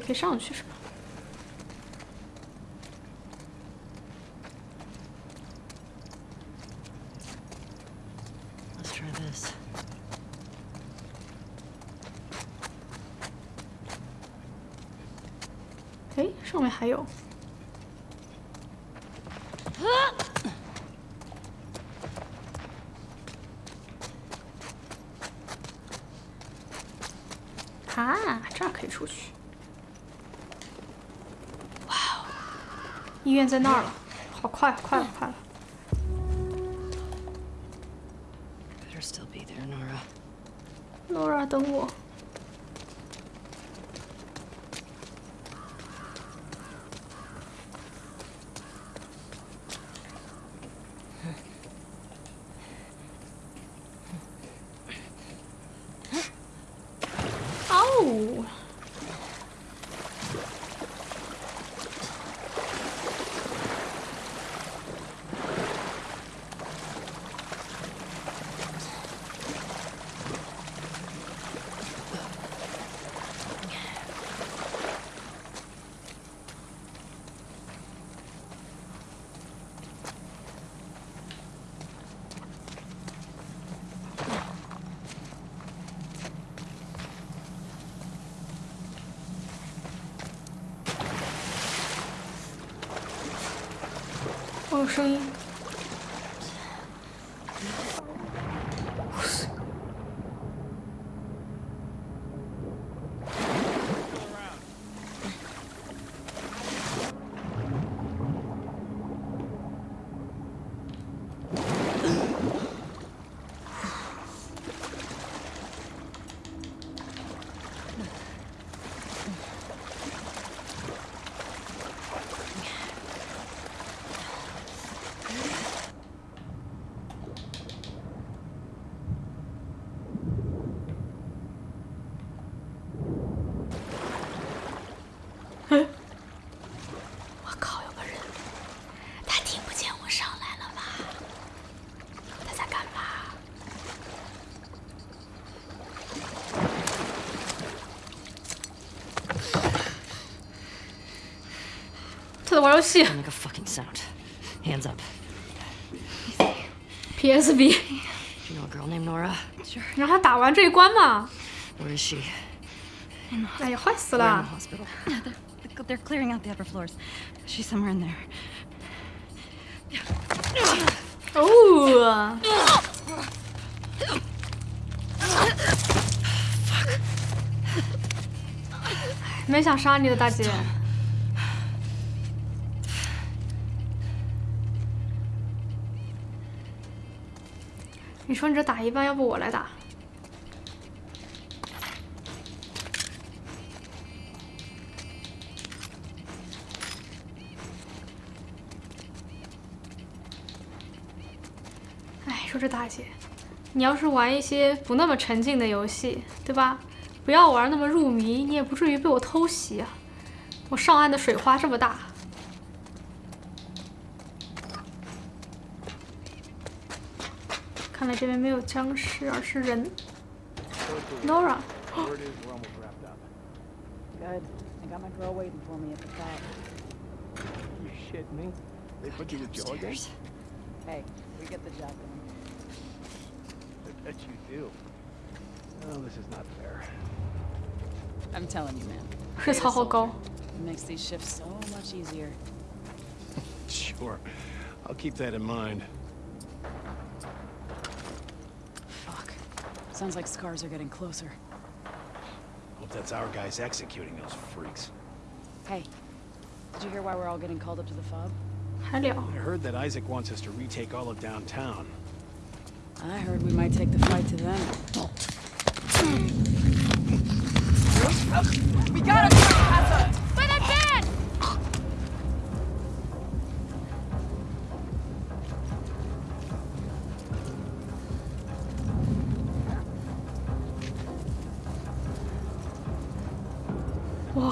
可以上去是吧？Let's try this. 哎，上面还有。啊，这儿可以出去。哇哦，医院在那儿了，好快，快了，快了。玩游戏 Don't make a fucking sound. Hands up. PSV， You know a girl named Nora? 让他打完这一关嘛。 Where is she? 哎呀，坏死 We're in 了 the！hospital. They're, they're clearing out the upper floors. She's somewhere in there. 哦，没想杀你的大姐。 说你这打一半，要不我来打？哎，说这大姐，你要是玩一些不那么沉浸的游戏，对吧？不要玩那么入迷，你也不至于被我偷袭啊！我上岸的水花这么大。来这边没有僵尸，而是人。Nora， Where it is, we're almost wrapped up. Good. I got my girl waiting for me at the top. You shitting me? They put you with Joe again? Upstairs. Hey, we get the job done. I bet you do. Oh, this is not fair. I'm telling you, man. 水槽好高。 It makes these shifts so much easier. Sure. I'll keep that in mind. Sounds like scars are getting closer. Hope that's our guys executing those freaks. Hey, did you hear why we're all getting called up to the fob? 还聊。I heard that Isaac wants us to retake all of downtown. I heard we might take the fight to them. Oh. We got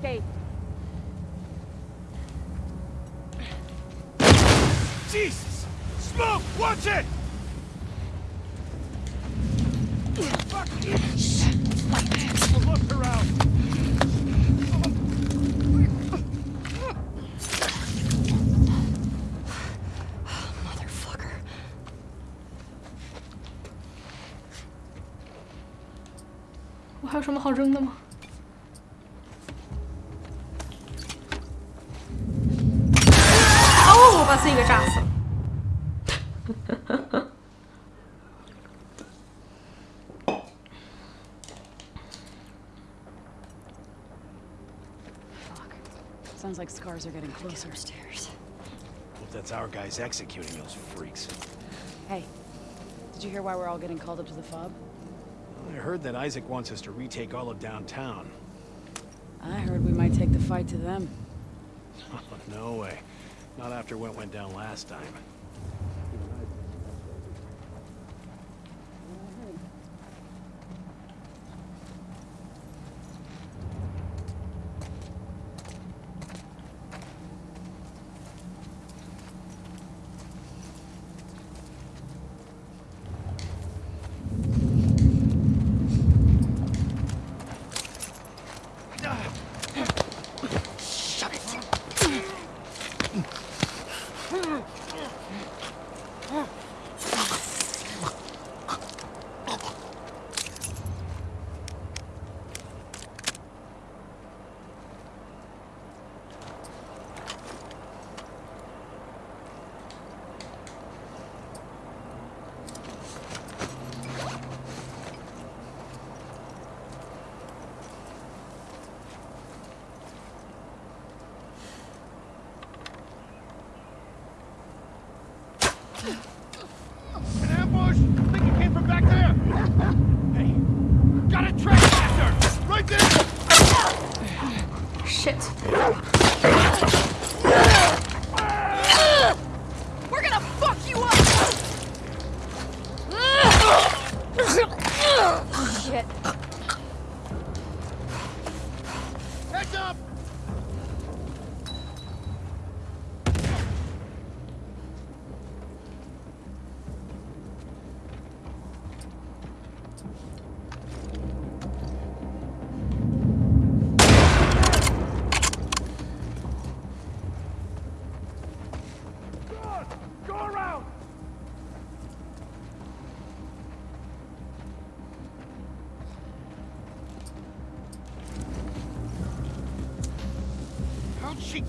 escaped. Jesus! Smoke! Watch it! Sounds like scars are getting closer. Upstairs. Hope that's our guys executing those freaks. Hey, did you hear why we're all getting called up to the fob? I heard that Isaac wants us to retake all of downtown. I heard we might take the fight to them. no way. Not after what went down last time.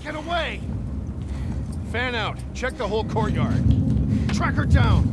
Get away! Fan out. Check the whole courtyard. Track her down!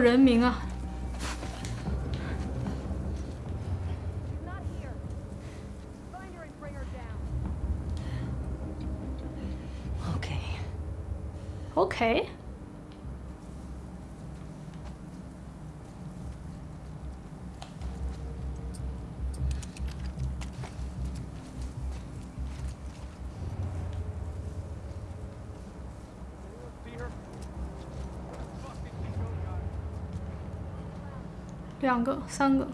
人民啊两个三个。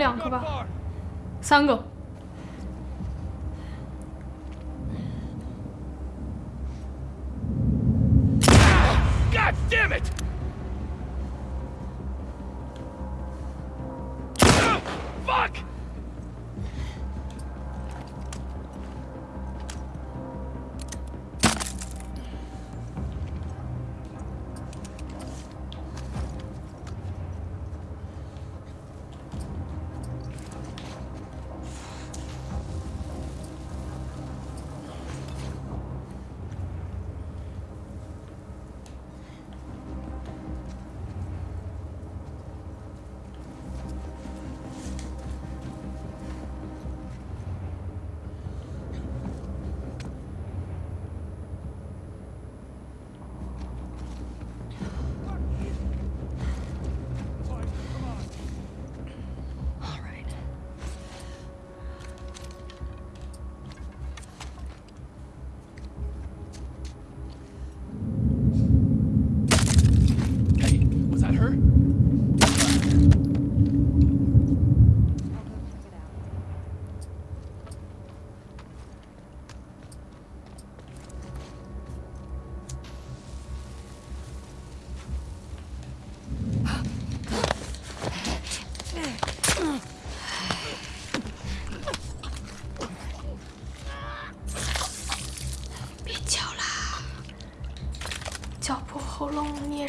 两个吧。三个。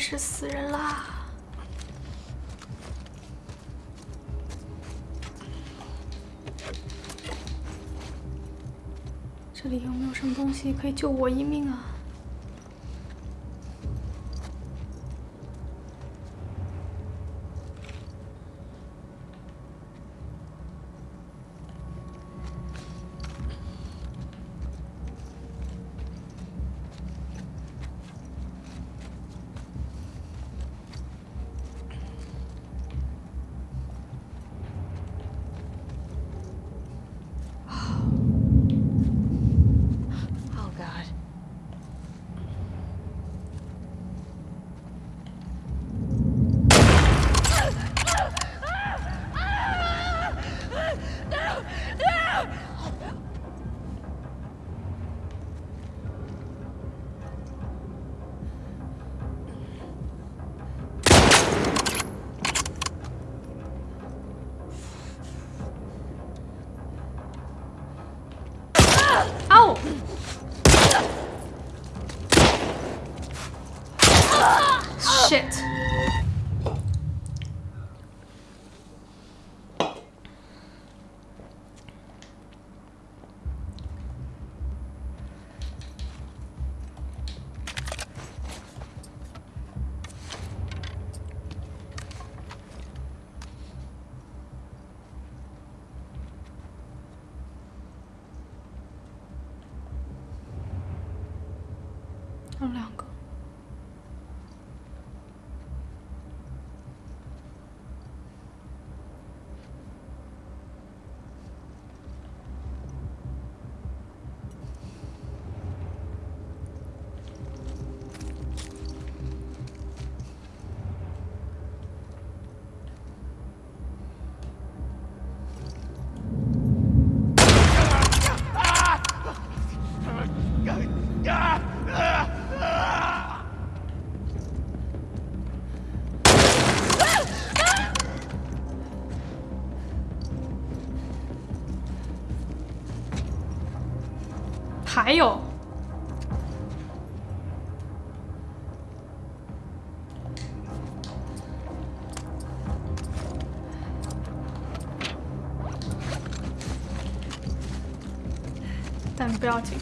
是死人啦。”这里有没有什么东西可以救我一命啊还有，但不要紧。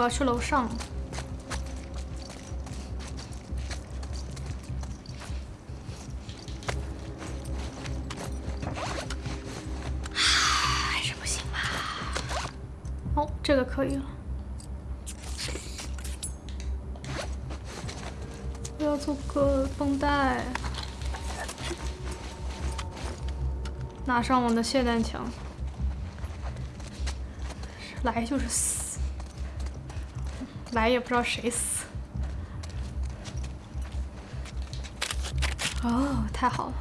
我要去楼上。还是不行吧？哦，这个可以了。我要做个绷带，拿上我的霰弹枪，来就是死。也不知道谁死。哦，太好了。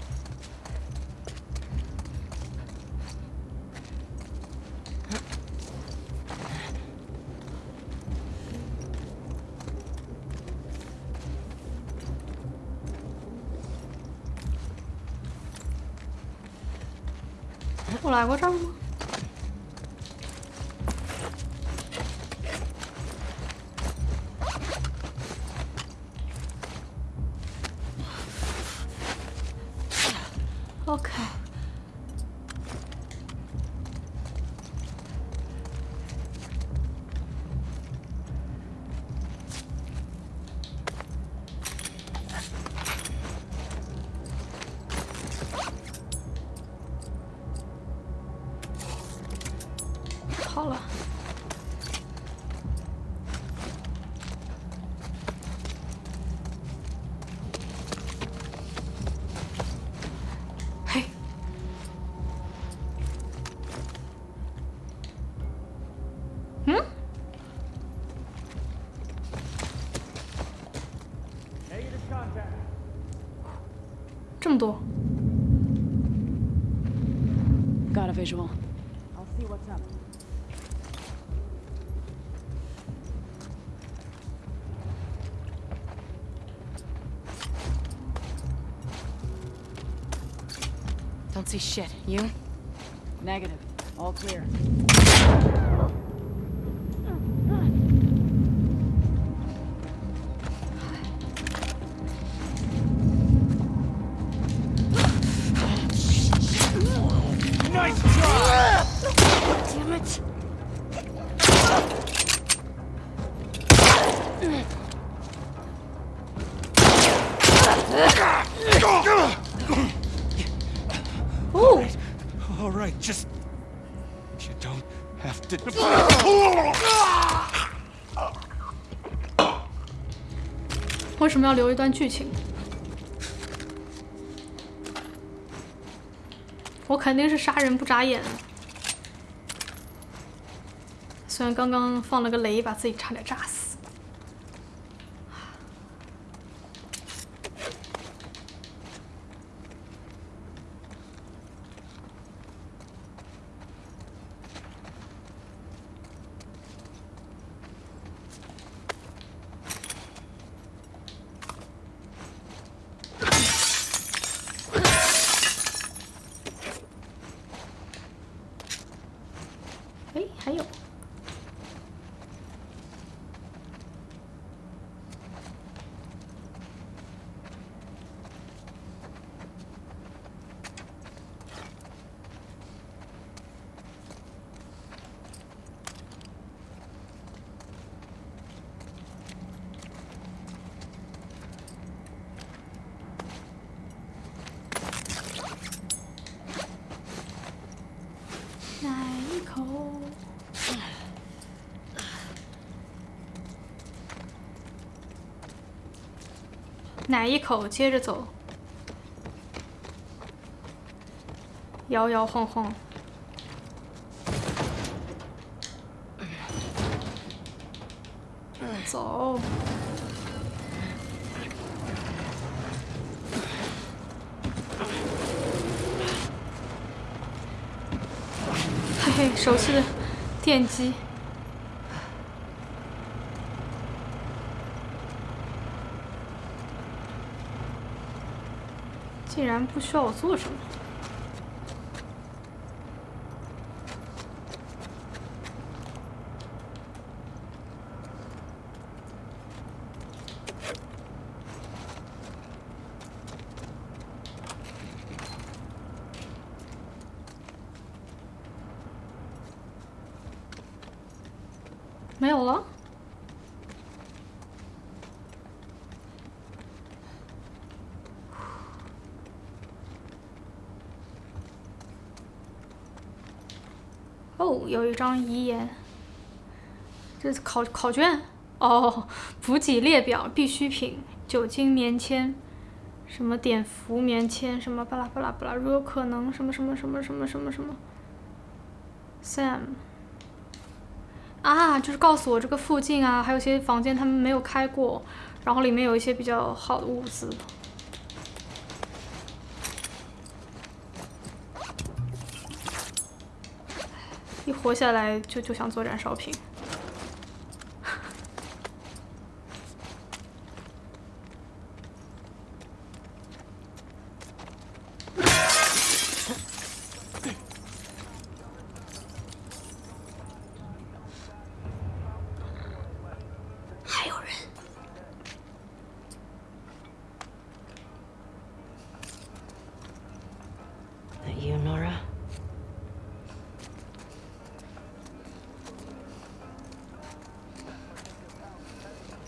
Damn it! Oh， All right, just... You don't have to... 为什么要留一段剧情？ 我肯定是杀人不眨眼。虽然刚刚放了个雷，把自己差点炸死。哎，还有。奶一口。奶一口，接着走，摇摇晃晃。走。嘿嘿，熟悉的电击。竟不需要我做什么。没有了。张遗言，这是考考卷哦，补给列表必需品：酒精棉签，什么碘伏棉签，什么巴拉巴拉巴拉，如有可能，什么什么什么什么什么什么，Sam。啊，就是告诉我这个附近啊，还有些房间他们没有开过，然后里面有一些比较好的物资。活下来就就想做燃烧瓶。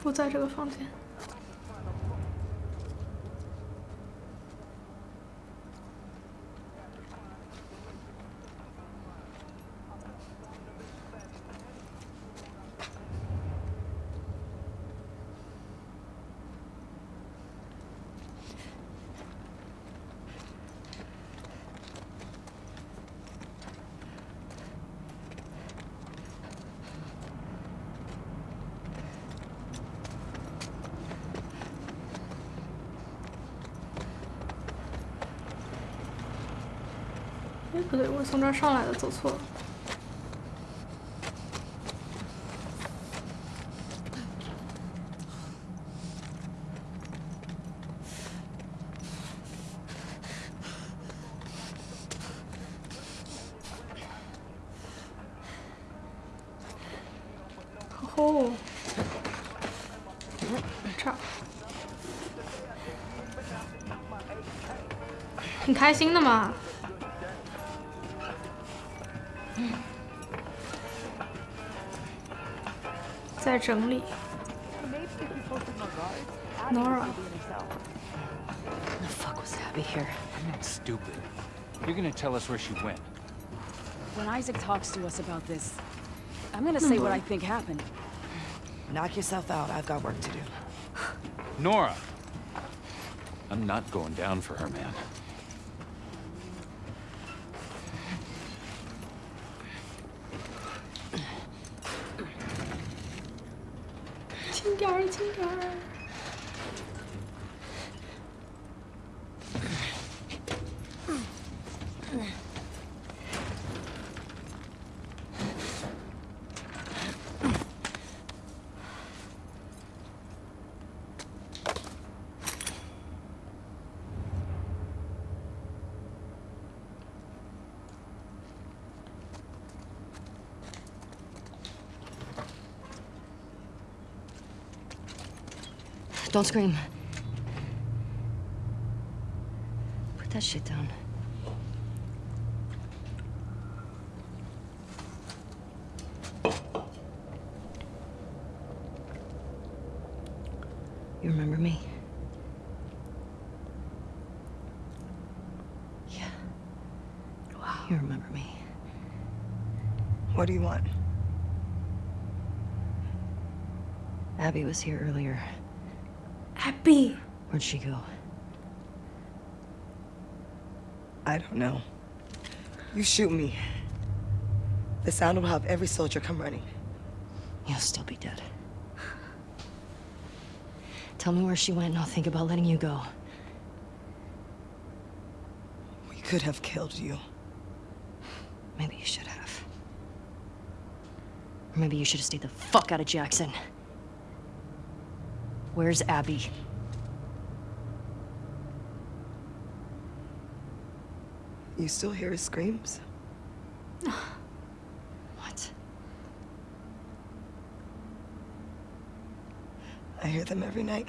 不在这个房间。我从这儿上来的，走错了。哦，这，挺开心的嘛。在整理。Nora， The fuck was Abby here? I'm not stupid. You're gonna tell us where she went. When Isaac talks to us about this, I'm gonna say what I think happened. Knock yourself out. I've got work to do. Nora! I'm not going down for her, man. Don't scream. Put that shit down. You remember me? Yeah. Wow. You remember me. What do you want? Abby was here earlier. Abby，Where'd she go? I don't know. You shoot me. The sound will have every soldier come running. You'll still be dead. Tell me where she went and I'll think about letting you go. We could have killed you. Maybe you should have. Or maybe you should have stayed the fuck out of Jackson. Where's Abby? You still hear his screams? What? I hear them every night.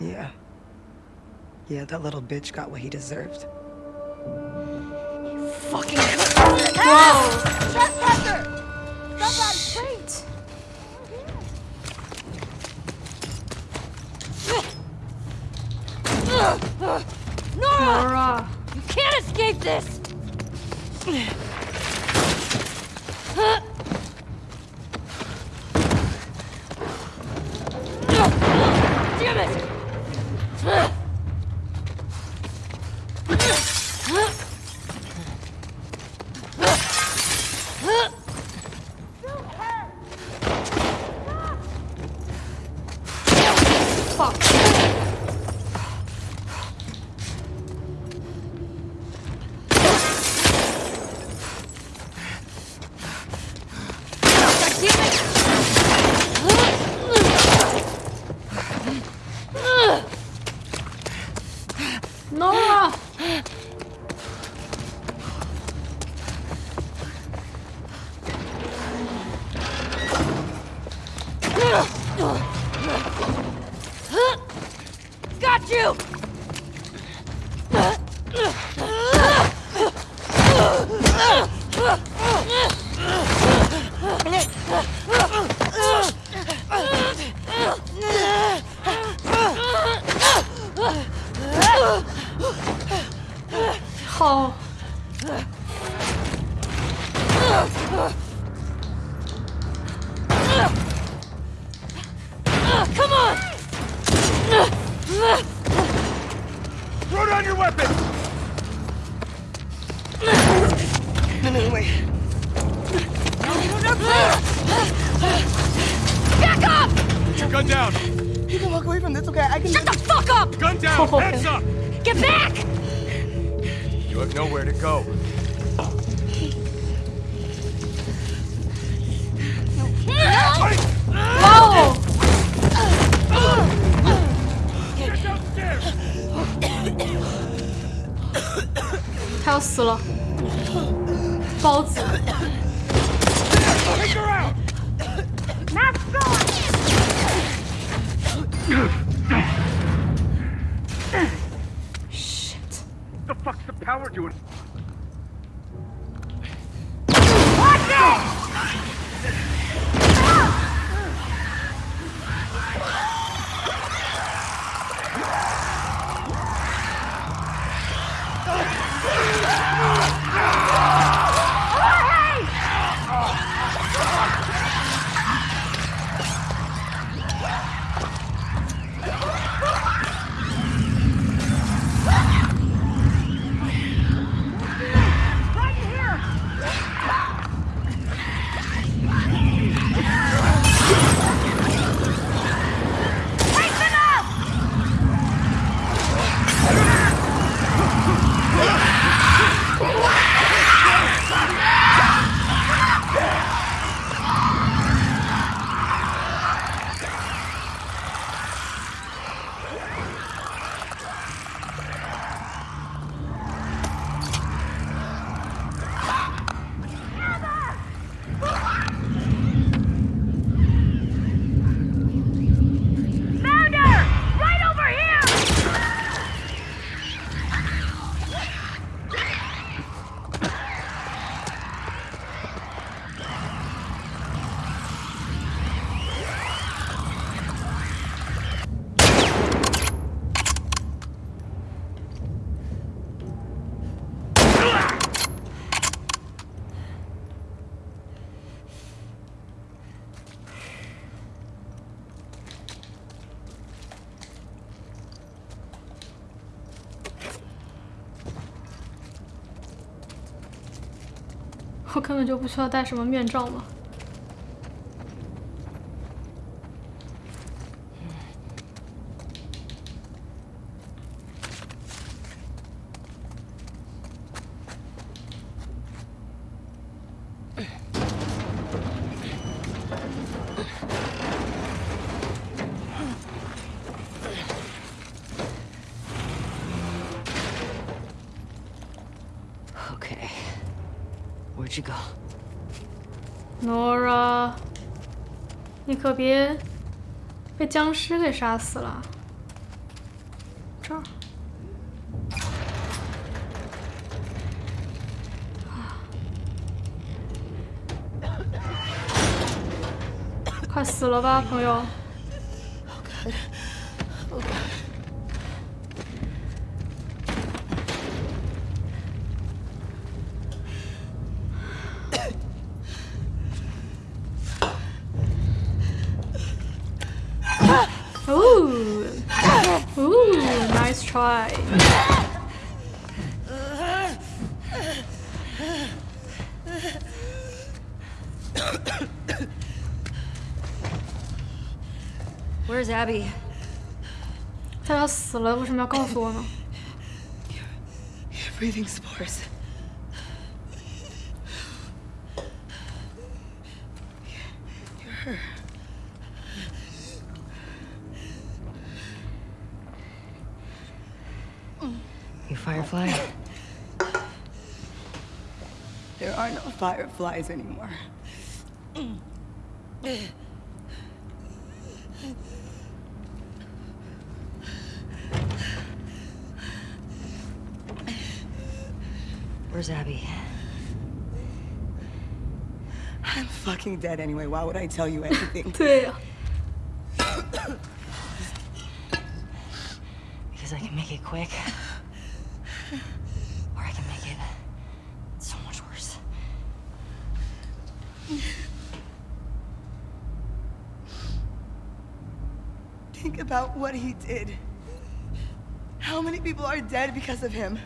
Yeah. Yeah, that little bitch got what he deserved. Fucking shit. Nora. Nora! You can't escape this! 死了，我根本就不需要戴什么面罩吗。Okay. Where'd you go? Nora，你可别被僵尸给杀死了。这儿。快死了吧，朋友！Abby? 他要死了，为什么要告诉我呢？ You're breathing spores. You're her. You Firefly? There are no fireflies anymore. Dead anyway. Why would I tell you anything? Because I can make it quick. Or I can make it so much worse. Think about what he did. How many people are dead because of him?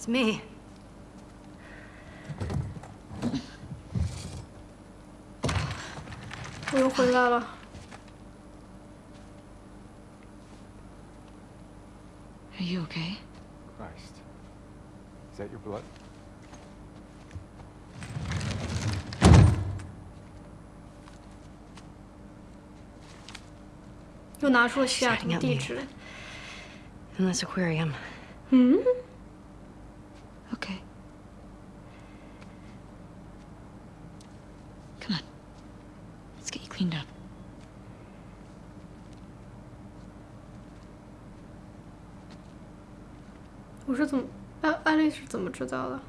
It's me. Voy a enjuagarla. Are you okay? Christ. Is that your blood? Unless aquarium. Hmm? 知道了？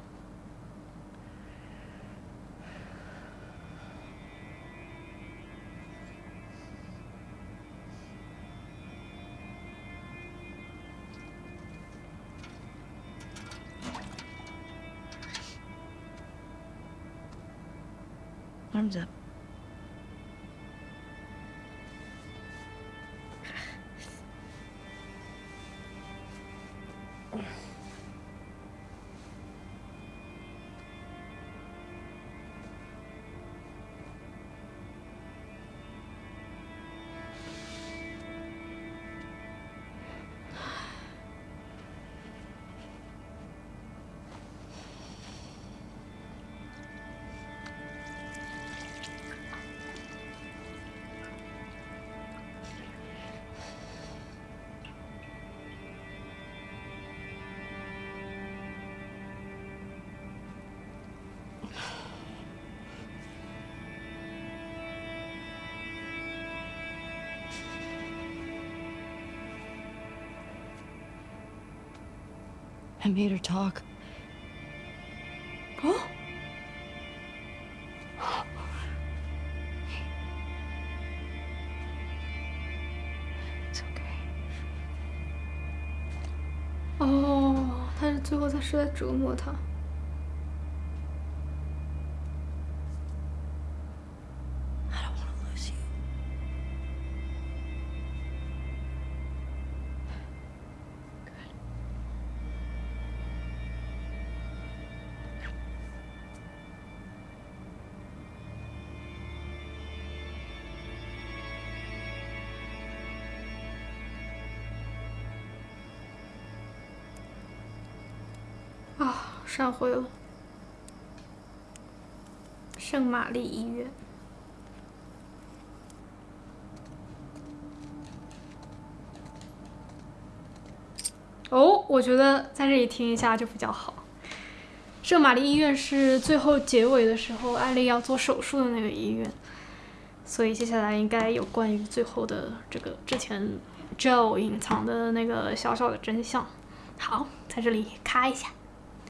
I made her talk. 哦，It's okay. 哦，他是最后他是在折磨他。上，回了。”圣玛丽医院。哦，我觉得在这里听一下就比较好。圣玛丽医院是最后结尾的时候艾丽要做手术的那个医院，所以接下来应该有关于最后的这个之前 Joe 隐藏的那个小小的真相。好，在这里咔一下。